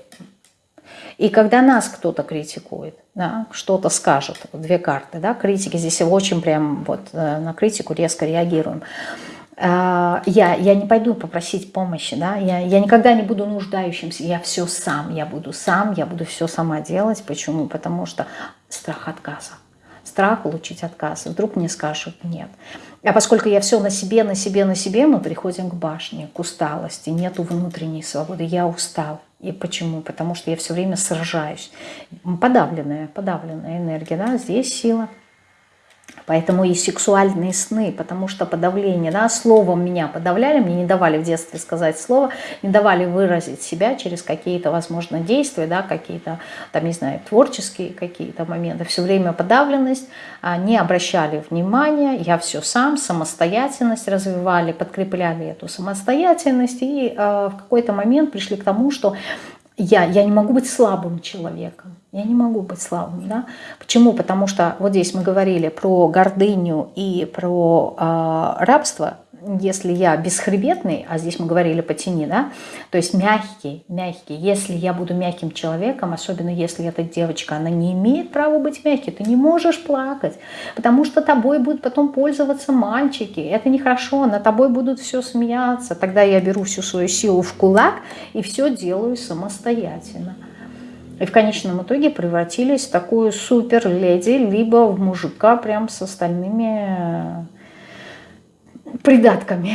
и когда нас кто-то критикует, да, что-то скажет, две карты, да, критики, здесь очень прям вот э, на критику резко реагируем. Э, я, я не пойду попросить помощи, да, я, я никогда не буду нуждающимся, я все сам, я буду сам, я буду все сама делать. Почему? Потому что страх отказа. Страх получить отказ. Вдруг мне скажут нет. А поскольку я все на себе, на себе, на себе, мы приходим к башне, к усталости, нету внутренней свободы, я устал. И почему? Потому что я все время сражаюсь. Подавленная, подавленная энергия, да, здесь сила. Поэтому и сексуальные сны, потому что подавление, да, словом меня подавляли, мне не давали в детстве сказать слово, не давали выразить себя через какие-то, возможно, действия, да, какие-то, там, не знаю, творческие какие-то моменты. Все время подавленность, а, не обращали внимания, я все сам, самостоятельность развивали, подкрепляли эту самостоятельность и э, в какой-то момент пришли к тому, что я, я не могу быть слабым человеком. Я не могу быть слабым. Да? Почему? Потому что вот здесь мы говорили про гордыню и про э, рабство если я бесхребетный, а здесь мы говорили по тени, да, то есть мягкий, мягкий, если я буду мягким человеком, особенно если эта девочка, она не имеет права быть мягкой, ты не можешь плакать, потому что тобой будут потом пользоваться мальчики, это нехорошо, на тобой будут все смеяться, тогда я беру всю свою силу в кулак и все делаю самостоятельно. И в конечном итоге превратились в такую супер леди, либо в мужика прям с остальными придатками.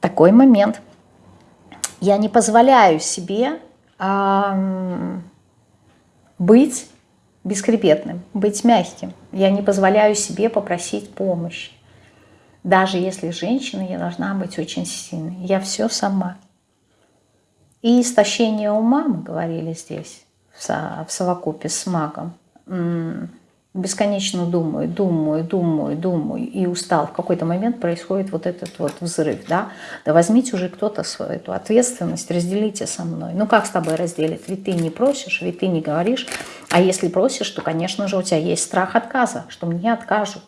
Такой момент. Я не позволяю себе а, быть бескрепетным, быть мягким. Я не позволяю себе попросить помощи. Даже если женщина, я должна быть очень сильной. Я все сама. И истощение ума, мы говорили здесь, в совокупе с магом, бесконечно думаю, думаю, думаю, думаю и устал, в какой-то момент происходит вот этот вот взрыв, да, да возьмите уже кто-то свою эту ответственность, разделите со мной. Ну как с тобой разделить? Ведь ты не просишь, ведь ты не говоришь, а если просишь, то, конечно же, у тебя есть страх отказа, что мне откажут.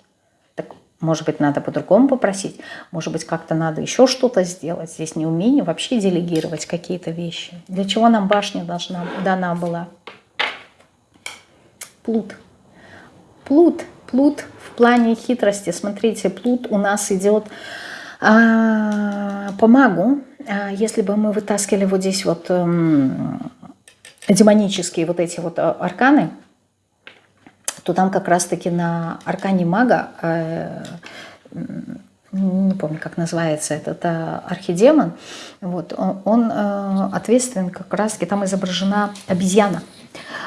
Может быть, надо по-другому попросить, может быть, как-то надо еще что-то сделать. Здесь не умение вообще делегировать какие-то вещи. Для чего нам башня должна, дана была? Плут. Плут, плут в плане хитрости. Смотрите, плут у нас идет а, по магу. А, если бы мы вытаскивали вот здесь вот а, демонические вот эти вот а, арканы, то там как раз-таки на аркане мага, э, не помню, как называется этот э, архидемон, вот, он, э, ответственен как раз-таки, там изображена обезьяна.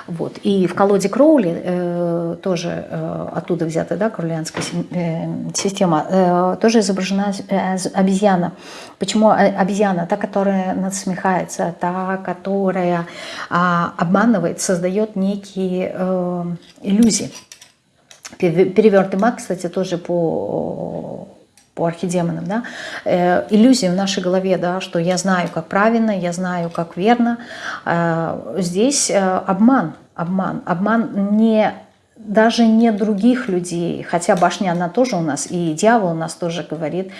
Вот. И в колоде Кроули, э, тоже э, оттуда взята да, кроулианская э, система, э, тоже изображена э, обезьяна. Почему обезьяна? Та, которая насмехается, та, которая э, обманывает, создает некие э, иллюзии. Перевертый маг, кстати, тоже по по архидемонам, да, э, иллюзии в нашей голове, да, что я знаю, как правильно, я знаю, как верно. Э, здесь э, обман, обман, обман не даже не других людей, хотя башня, она тоже у нас, и дьявол у нас тоже говорит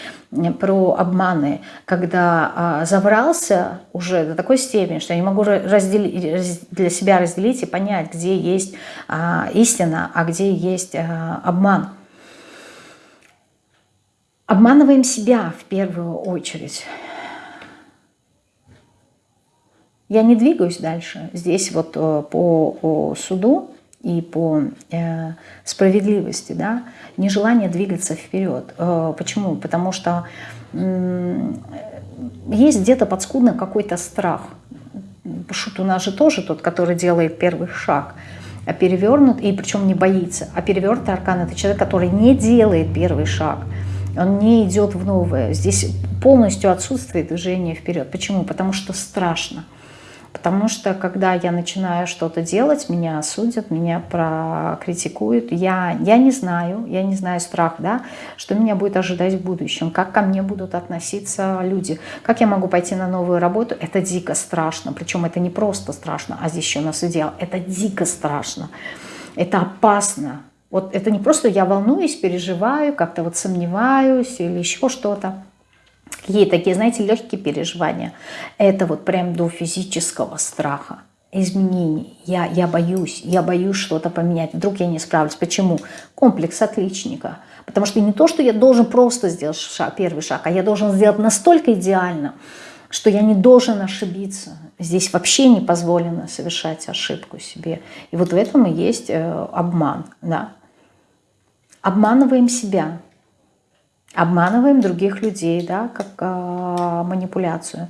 про обманы, когда а, забрался уже до такой степени, что я не могу разделить, для себя разделить и понять, где есть а, истина, а где есть а, обман. Обманываем себя в первую очередь. Я не двигаюсь дальше. Здесь вот э, по суду и по э, справедливости, да, нежелание двигаться вперед. Э, почему? Потому что есть где-то подскудно какой-то страх. Шут у нас же тоже тот, который делает первый шаг, а перевернут, и причем не боится. А перевернутый аркан – это человек, который не делает первый шаг – он не идет в новое. Здесь полностью отсутствует движение вперед. Почему? Потому что страшно. Потому что когда я начинаю что-то делать, меня осудят, меня прокритикуют. Я, я не знаю, я не знаю страх, да, что меня будет ожидать в будущем, как ко мне будут относиться люди, как я могу пойти на новую работу. Это дико страшно. Причем это не просто страшно, а здесь еще у нас идеал. Это дико страшно. Это опасно. Вот это не просто я волнуюсь, переживаю, как-то вот сомневаюсь или еще что-то. Какие такие, знаете, легкие переживания. Это вот прям до физического страха, изменений. Я, я боюсь, я боюсь что-то поменять. Вдруг я не справлюсь. Почему? Комплекс отличника. Потому что не то, что я должен просто сделать шаг, первый шаг, а я должен сделать настолько идеально, что я не должен ошибиться. Здесь вообще не позволено совершать ошибку себе. И вот в этом и есть э, обман. Да? Обманываем себя, обманываем других людей, да, как э, манипуляцию.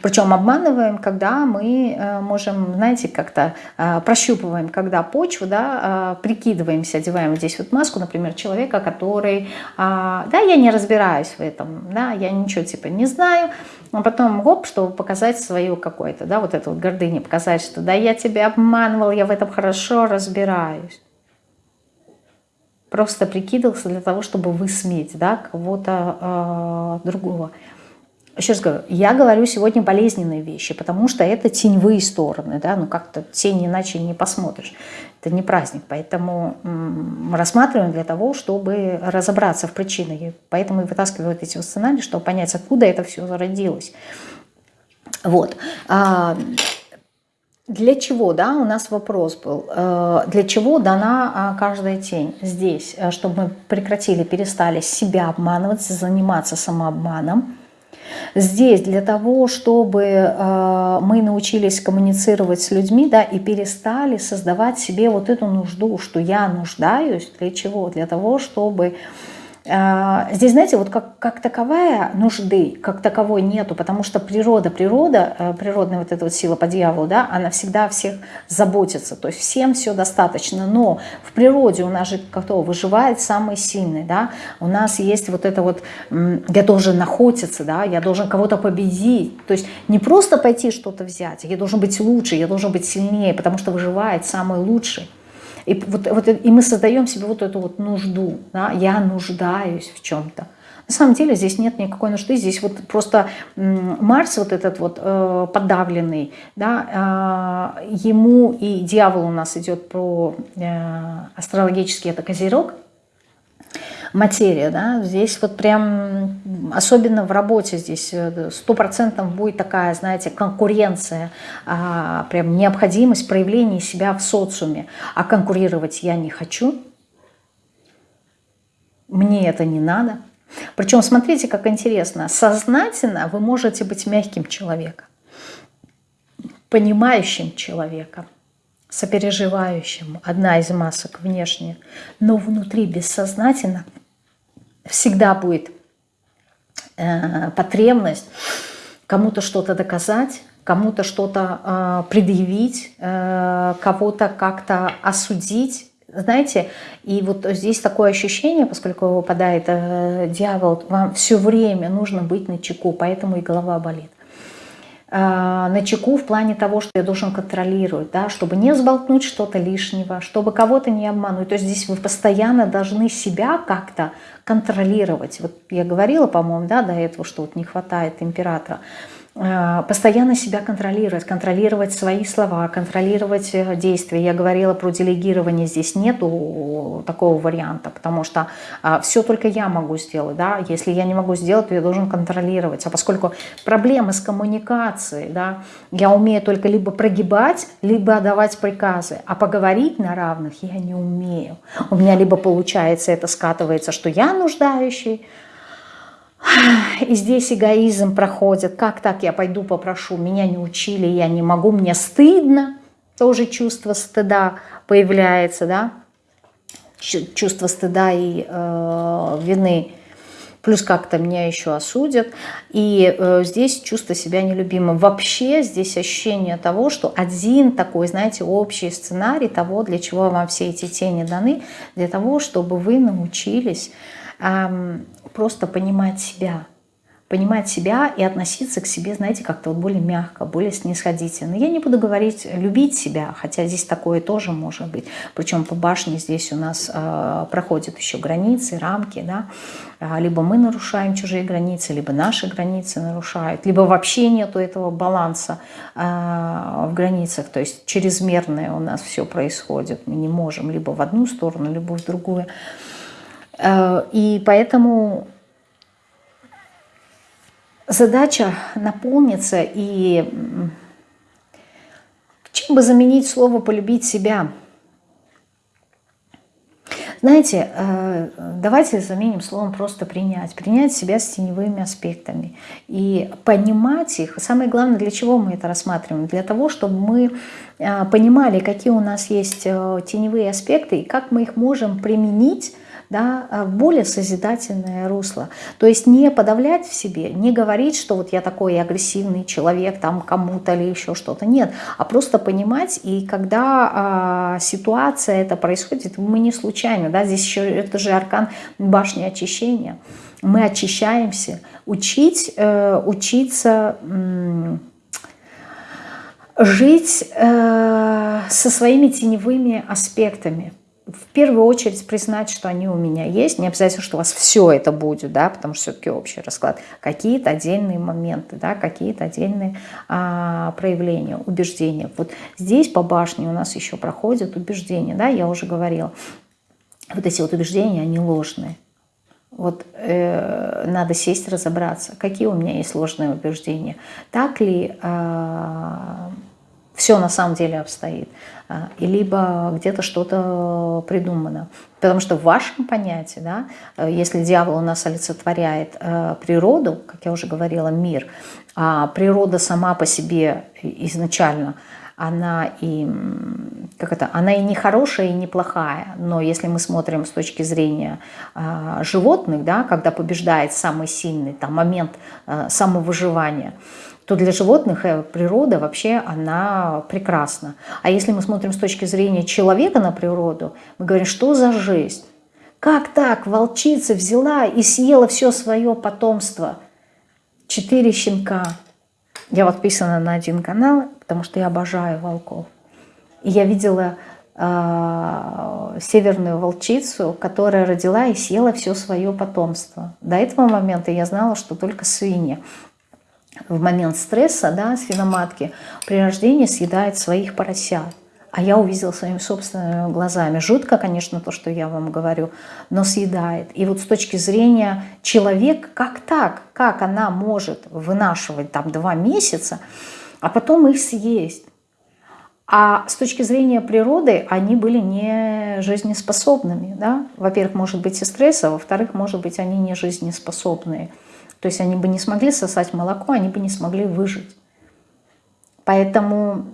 Причем обманываем, когда мы э, можем, знаете, как-то э, прощупываем, когда почву, да, э, прикидываемся, одеваем здесь вот маску, например, человека, который, да, я не разбираюсь в этом, да, я ничего типа не знаю, а потом, гоп, чтобы показать свою какое-то, да, вот эту вот гордыню, показать, что да, я тебя обманывал, я в этом хорошо разбираюсь. Просто прикидывался для того, чтобы высмеять, да, кого-то э, другого. Еще раз говорю, я говорю сегодня болезненные вещи, потому что это теневые стороны, да, ну как-то тень иначе не посмотришь. Это не праздник, поэтому мы рассматриваем для того, чтобы разобраться в причинах. Поэтому и вот эти сценарии, чтобы понять, откуда это все зародилось. Вот. Для чего, да, у нас вопрос был, э, для чего дана а, каждая тень здесь, э, чтобы мы прекратили, перестали себя обманывать, заниматься самообманом, Здесь для того, чтобы э, мы научились коммуницировать с людьми, да, и перестали создавать себе вот эту нужду, что я нуждаюсь, для чего? Для того, чтобы здесь, знаете, вот как, как таковая нужды, как таковой нету, потому что природа, природа, э, природная вот эта вот сила по дьяволу, да, она всегда всех заботится, то есть всем все достаточно, но в природе у нас же кто выживает самый сильный, да, у нас есть вот это вот, я должен находиться, да, я должен кого-то победить, то есть не просто пойти что-то взять, я должен быть лучше, я должен быть сильнее, потому что выживает самый лучший. И, вот, вот, и мы создаем себе вот эту вот нужду. Да? Я нуждаюсь в чем-то. На самом деле здесь нет никакой нужды, здесь вот просто Марс вот этот вот э, подавленный, да, э, ему и дьявол у нас идет про э, астрологический это козерог, материя, да, здесь вот прям, особенно в работе здесь э, сто процентов будет такая, знаете, конкуренция, а, прям необходимость проявления себя в социуме, а конкурировать я не хочу, мне это не надо. Причем, смотрите, как интересно, сознательно вы можете быть мягким человеком, понимающим человеком, сопереживающим, одна из масок внешне, но внутри бессознательно – всегда будет э, потребность кому-то что-то доказать, кому-то что-то э, предъявить, э, кого-то как-то осудить. Знаете, и вот здесь такое ощущение, поскольку выпадает э, дьявол, вам все время нужно быть на чеку, поэтому и голова болит. Э, на чеку в плане того, что я должен контролировать, да, чтобы не сболтнуть что-то лишнего, чтобы кого-то не обмануть. То есть здесь вы постоянно должны себя как-то контролировать. Вот я говорила, по-моему, да, до этого, что вот не хватает императора. Э, постоянно себя контролировать, контролировать свои слова, контролировать э, действия. Я говорила про делегирование, здесь нету такого варианта, потому что а, все только я могу сделать. Да? Если я не могу сделать, то я должен контролировать. А поскольку проблемы с коммуникацией, да, я умею только либо прогибать, либо давать приказы, а поговорить на равных я не умею. У меня либо получается, это скатывается, что я нуждающий, и здесь эгоизм проходит. Как так я пойду попрошу? Меня не учили, я не могу, мне стыдно. Тоже чувство стыда появляется, да? Чувство стыда и э, вины. Плюс как-то меня еще осудят. И э, здесь чувство себя нелюбимым. Вообще здесь ощущение того, что один такой, знаете, общий сценарий того, для чего вам все эти тени даны, для того, чтобы вы научились просто понимать себя, понимать себя и относиться к себе, знаете, как-то вот более мягко, более снисходительно. Я не буду говорить любить себя, хотя здесь такое тоже может быть. Причем по башне здесь у нас э, проходят еще границы, рамки, да. А, либо мы нарушаем чужие границы, либо наши границы нарушают, либо вообще нету этого баланса э, в границах, то есть чрезмерное у нас все происходит. Мы не можем либо в одну сторону, либо в другую. Э, и поэтому задача наполниться и чем бы заменить слово «полюбить себя». Знаете, э, давайте заменим словом просто принять. Принять себя с теневыми аспектами. И понимать их. Самое главное, для чего мы это рассматриваем? Для того, чтобы мы э, понимали, какие у нас есть теневые аспекты и как мы их можем применить да, в более созидательное русло. То есть не подавлять в себе, не говорить, что вот я такой агрессивный человек, там кому-то или еще что-то. Нет, а просто понимать, и когда а, ситуация это происходит, мы не случайно, да, здесь еще это же аркан башни очищения. Мы очищаемся. Учить, э, учиться... Э, жить э, со своими теневыми аспектами. В первую очередь признать, что они у меня есть. Не обязательно, что у вас все это будет, да, потому что все-таки общий расклад. Какие-то отдельные моменты, да, какие-то отдельные а, проявления, убеждения. Вот здесь по башне у нас еще проходят убеждения, да, я уже говорила. Вот эти вот убеждения, они ложные. Вот э, надо сесть, разобраться, какие у меня есть ложные убеждения. Так ли э, все на самом деле обстоит, э, и либо где-то что-то придумано. Потому что в вашем понятии, да, э, если дьявол у нас олицетворяет э, природу, как я уже говорила, мир, а природа сама по себе изначально – она и, как это, она и не хорошая, и не плохая, но если мы смотрим с точки зрения э, животных, да, когда побеждает самый сильный там, момент э, самовыживания, то для животных э, природа вообще она прекрасна. А если мы смотрим с точки зрения человека на природу, мы говорим, что за жизнь? Как так волчица взяла и съела все свое потомство? Четыре щенка. Я подписана на один канал, потому что я обожаю волков. И я видела э, северную волчицу, которая родила и съела все свое потомство. До этого момента я знала, что только свиньи в момент стресса, да, свиноматки, при рождении съедают своих поросят. А я увидела своими собственными глазами. Жутко, конечно, то, что я вам говорю, но съедает. И вот с точки зрения человека, как так? Как она может вынашивать там два месяца, а потом их съесть. А с точки зрения природы они были не жизнеспособными. Да? Во-первых, может быть и стресс, а во-вторых, может быть, они не жизнеспособные. То есть они бы не смогли сосать молоко, они бы не смогли выжить. Поэтому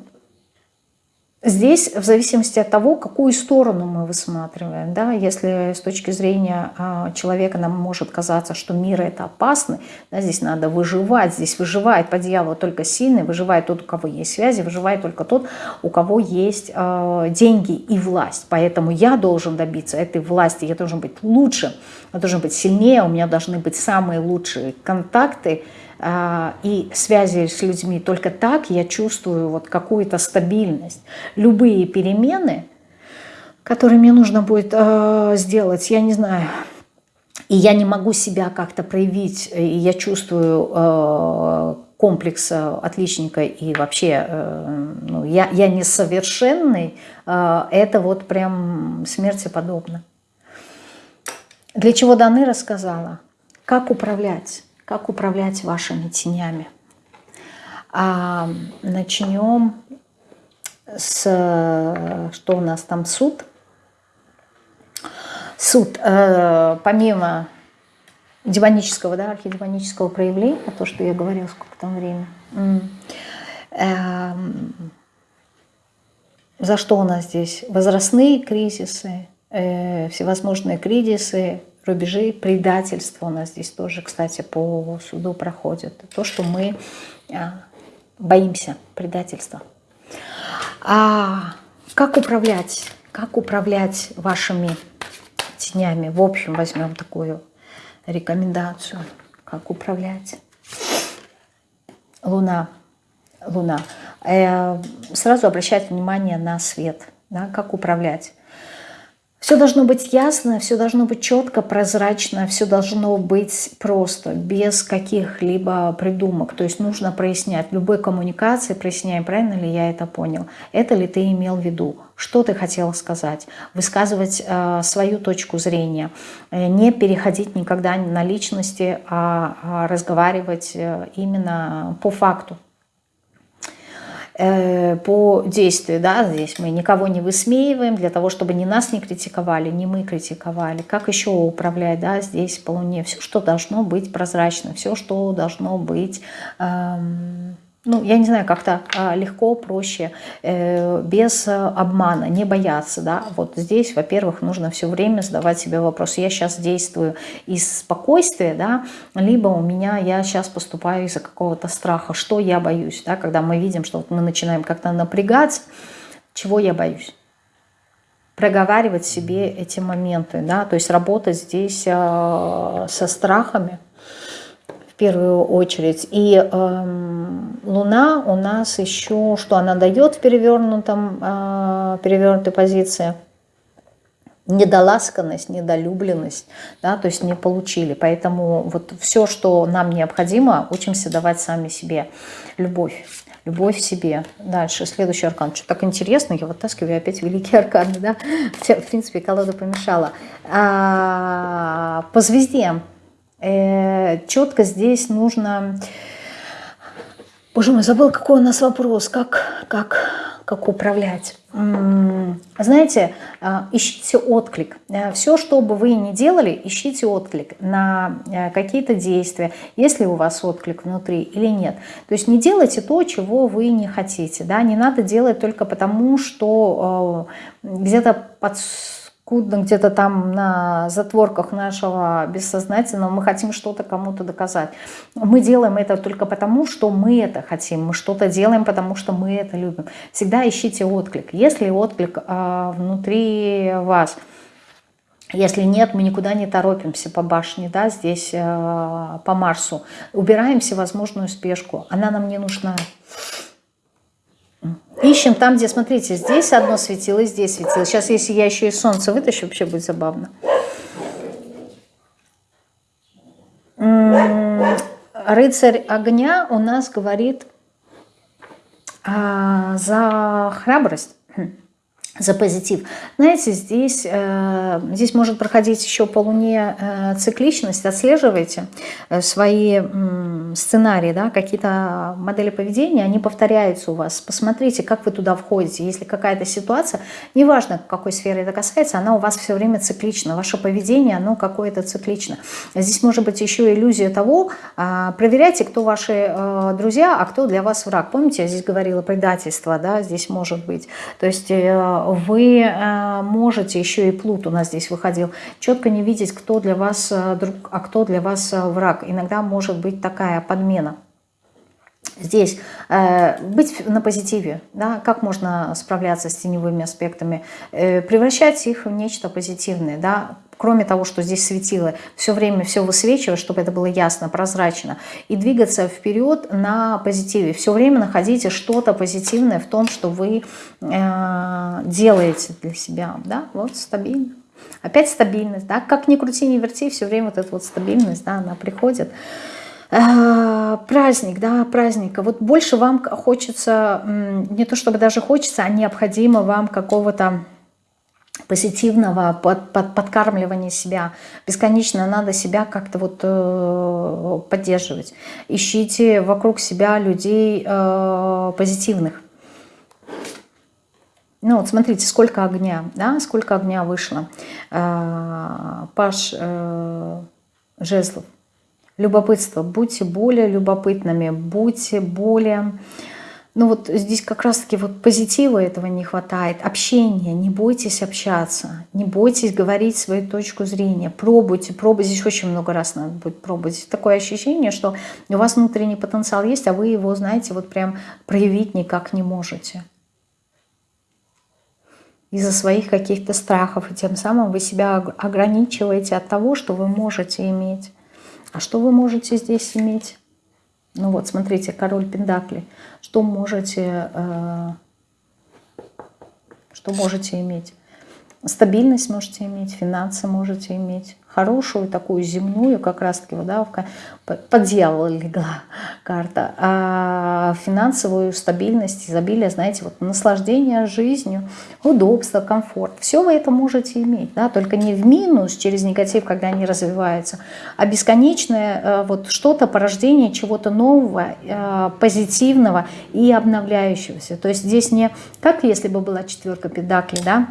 Здесь в зависимости от того, какую сторону мы высматриваем. Да? Если с точки зрения а, человека нам может казаться, что мир это опасный, да, здесь надо выживать, здесь выживает по дьяволу только сильный, выживает тот, у кого есть связи, выживает только тот, у кого есть э, деньги и власть. Поэтому я должен добиться этой власти, я должен быть лучшим, я должен быть сильнее, у меня должны быть самые лучшие контакты, а, и связи с людьми. Только так я чувствую вот какую-то стабильность. Любые перемены, которые мне нужно будет э, сделать, я не знаю, и я не могу себя как-то проявить, и я чувствую э, комплекс отличника и вообще ну, я, я несовершенный, э, это вот прям смерти подобно. Для чего Даны рассказала? Как управлять? Как управлять вашими тенями. А начнем с, что у нас там, суд. Суд, э, помимо демонического, да, архидемонического проявления, то, что я говорила, сколько там времени, э, за что у нас здесь? Возрастные кризисы, э, всевозможные кризисы, рубежи предательства у нас здесь тоже, кстати, по суду проходят. То, что мы а, боимся предательства. А как управлять? Как управлять вашими тенями? В общем, возьмем такую рекомендацию. Как управлять? Луна. Луна. Э, сразу обращать внимание на свет. Да, как управлять? Все должно быть ясно, все должно быть четко, прозрачно, все должно быть просто, без каких-либо придумок. То есть нужно прояснять. Любой коммуникации проясняем, правильно ли я это понял. Это ли ты имел в виду? Что ты хотел сказать? Высказывать э, свою точку зрения. Э, не переходить никогда на личности, а, а разговаривать э, именно по факту. Э, по действию, да, здесь мы никого не высмеиваем для того, чтобы ни нас не критиковали, ни мы критиковали. Как еще управлять, да, здесь по Луне? Все, что должно быть прозрачно, все, что должно быть эм, ну, я не знаю, как-то а, легко, проще, э, без обмана, не бояться, да, вот здесь, во-первых, нужно все время задавать себе вопрос, я сейчас действую из спокойствия, да, либо у меня, я сейчас поступаю из-за какого-то страха, что я боюсь, да, когда мы видим, что вот мы начинаем как-то напрягаться, чего я боюсь? Проговаривать себе эти моменты, да, то есть работать здесь э, со страхами, первую очередь. И э, Луна у нас еще, что она дает в перевернутом, э, перевернутой позиции? Недоласканность, недолюбленность, да, то есть не получили. Поэтому вот все, что нам необходимо, учимся давать сами себе. Любовь. Любовь себе. Дальше, следующий аркан. Что так интересно, я вытаскиваю опять великие арканы, да? В принципе, колода помешала. А, по звезде четко здесь нужно... Боже мой, забыл, какой у нас вопрос, как, как, как управлять. Знаете, э, ищите отклик. Э, Все, что бы вы ни делали, ищите отклик на какие-то действия, если у вас отклик внутри или нет. То есть не делайте то, чего вы не хотите. Да? Не надо делать только потому, что где-то под скудно где-то там на затворках нашего бессознательного мы хотим что-то кому-то доказать. Мы делаем это только потому, что мы это хотим, мы что-то делаем, потому что мы это любим. Всегда ищите отклик. Если отклик э, внутри вас, если нет, мы никуда не торопимся по башне, да, здесь э, по Марсу. Убираем всевозможную спешку, она нам не нужна. Ищем там, где, смотрите, здесь одно светило, здесь светило. Сейчас, если я еще и солнце вытащу, вообще будет забавно. Рыцарь огня у нас говорит а, за храбрость. За позитив. Знаете, здесь, э, здесь может проходить еще по Луне э, цикличность. Отслеживайте э, свои сценарии, да, какие-то модели поведения, они повторяются у вас. Посмотрите, как вы туда входите. Если какая-то ситуация, неважно, какой сферы это касается, она у вас все время циклична. Ваше поведение, оно какое-то циклично. Здесь может быть еще иллюзия того, э, проверяйте, кто ваши друзья, а кто для вас враг. Помните, я здесь говорила предательство, да, здесь может быть. То есть... вы э, можете, еще и плут у нас здесь выходил, четко не видеть, кто для вас э, друг, а кто для вас э, враг. Иногда может быть такая подмена. Здесь э, быть на позитиве, да, как можно справляться с теневыми аспектами, э, превращать их в нечто позитивное, да, кроме того, что здесь светило, все время все высвечивать, чтобы это было ясно, прозрачно, и двигаться вперед на позитиве. Все время находите что-то позитивное в том, что вы э, делаете для себя. Да? Вот стабильно. Опять стабильность. Да? Как ни крути, ни верти, все время вот эта вот стабильность, да, она приходит. Э, праздник, да, праздника. Вот больше вам хочется, не то чтобы даже хочется, а необходимо вам какого-то позитивного под, под, подкармливания себя. Бесконечно надо себя как-то вот э, поддерживать. Ищите вокруг себя людей э, позитивных. Ну вот смотрите, сколько огня, да, сколько огня вышло. Э, Паш э, Жезлов. Любопытство. Будьте более любопытными, будьте более ну вот здесь как раз-таки вот позитива этого не хватает, общения, не бойтесь общаться, не бойтесь говорить свою точку зрения, пробуйте, пробуйте, здесь очень много раз надо будет пробовать. Такое ощущение, что у вас внутренний потенциал есть, а вы его, знаете, вот прям проявить никак не можете. Из-за своих каких-то страхов, и тем самым вы себя ограничиваете от того, что вы можете иметь. А что вы можете здесь иметь? Ну вот, смотрите, король Пендакли. Что можете, э, что можете иметь? Стабильность можете иметь, финансы можете иметь, хорошую такую земную, как раз-таки, да, под дьявола легла карта, а финансовую стабильность, изобилие, знаете, вот наслаждение жизнью, удобство, комфорт, все вы это можете иметь, да, только не в минус через негатив, когда они развиваются, а бесконечное э, вот что-то, порождение чего-то нового, э, позитивного и обновляющегося. То есть здесь не как если бы была четверка педаклей, да,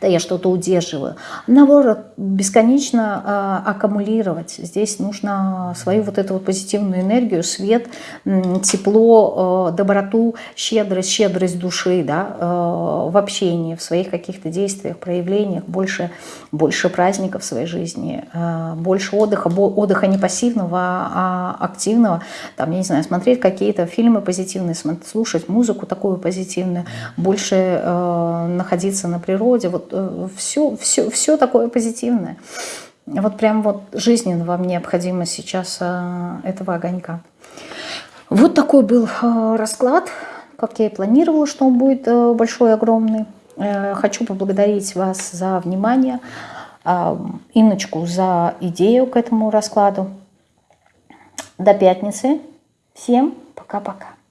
да я что-то удерживаю. Наоборот, бесконечно э, аккумулировать. Здесь нужно свою вот эту вот позитивную энергию, свет, тепло, э, доброту, щедрость, щедрость души да, э, в общении, в своих каких-то действиях, проявлениях, больше, больше праздников в своей жизни, э, больше отдыха, отдыха не пассивного, а активного. Там, я не знаю, смотреть какие-то фильмы позитивные, слушать музыку такую позитивную, больше э, находиться на природе. Вот все, все, все такое позитивное. Вот прям вот жизненно вам необходимо сейчас а, этого огонька. Вот такой был а, расклад, как я и планировала, что он будет большой, огромный. Э, хочу поблагодарить вас за внимание, Инночку за идею к этому раскладу. До пятницы. Всем пока-пока.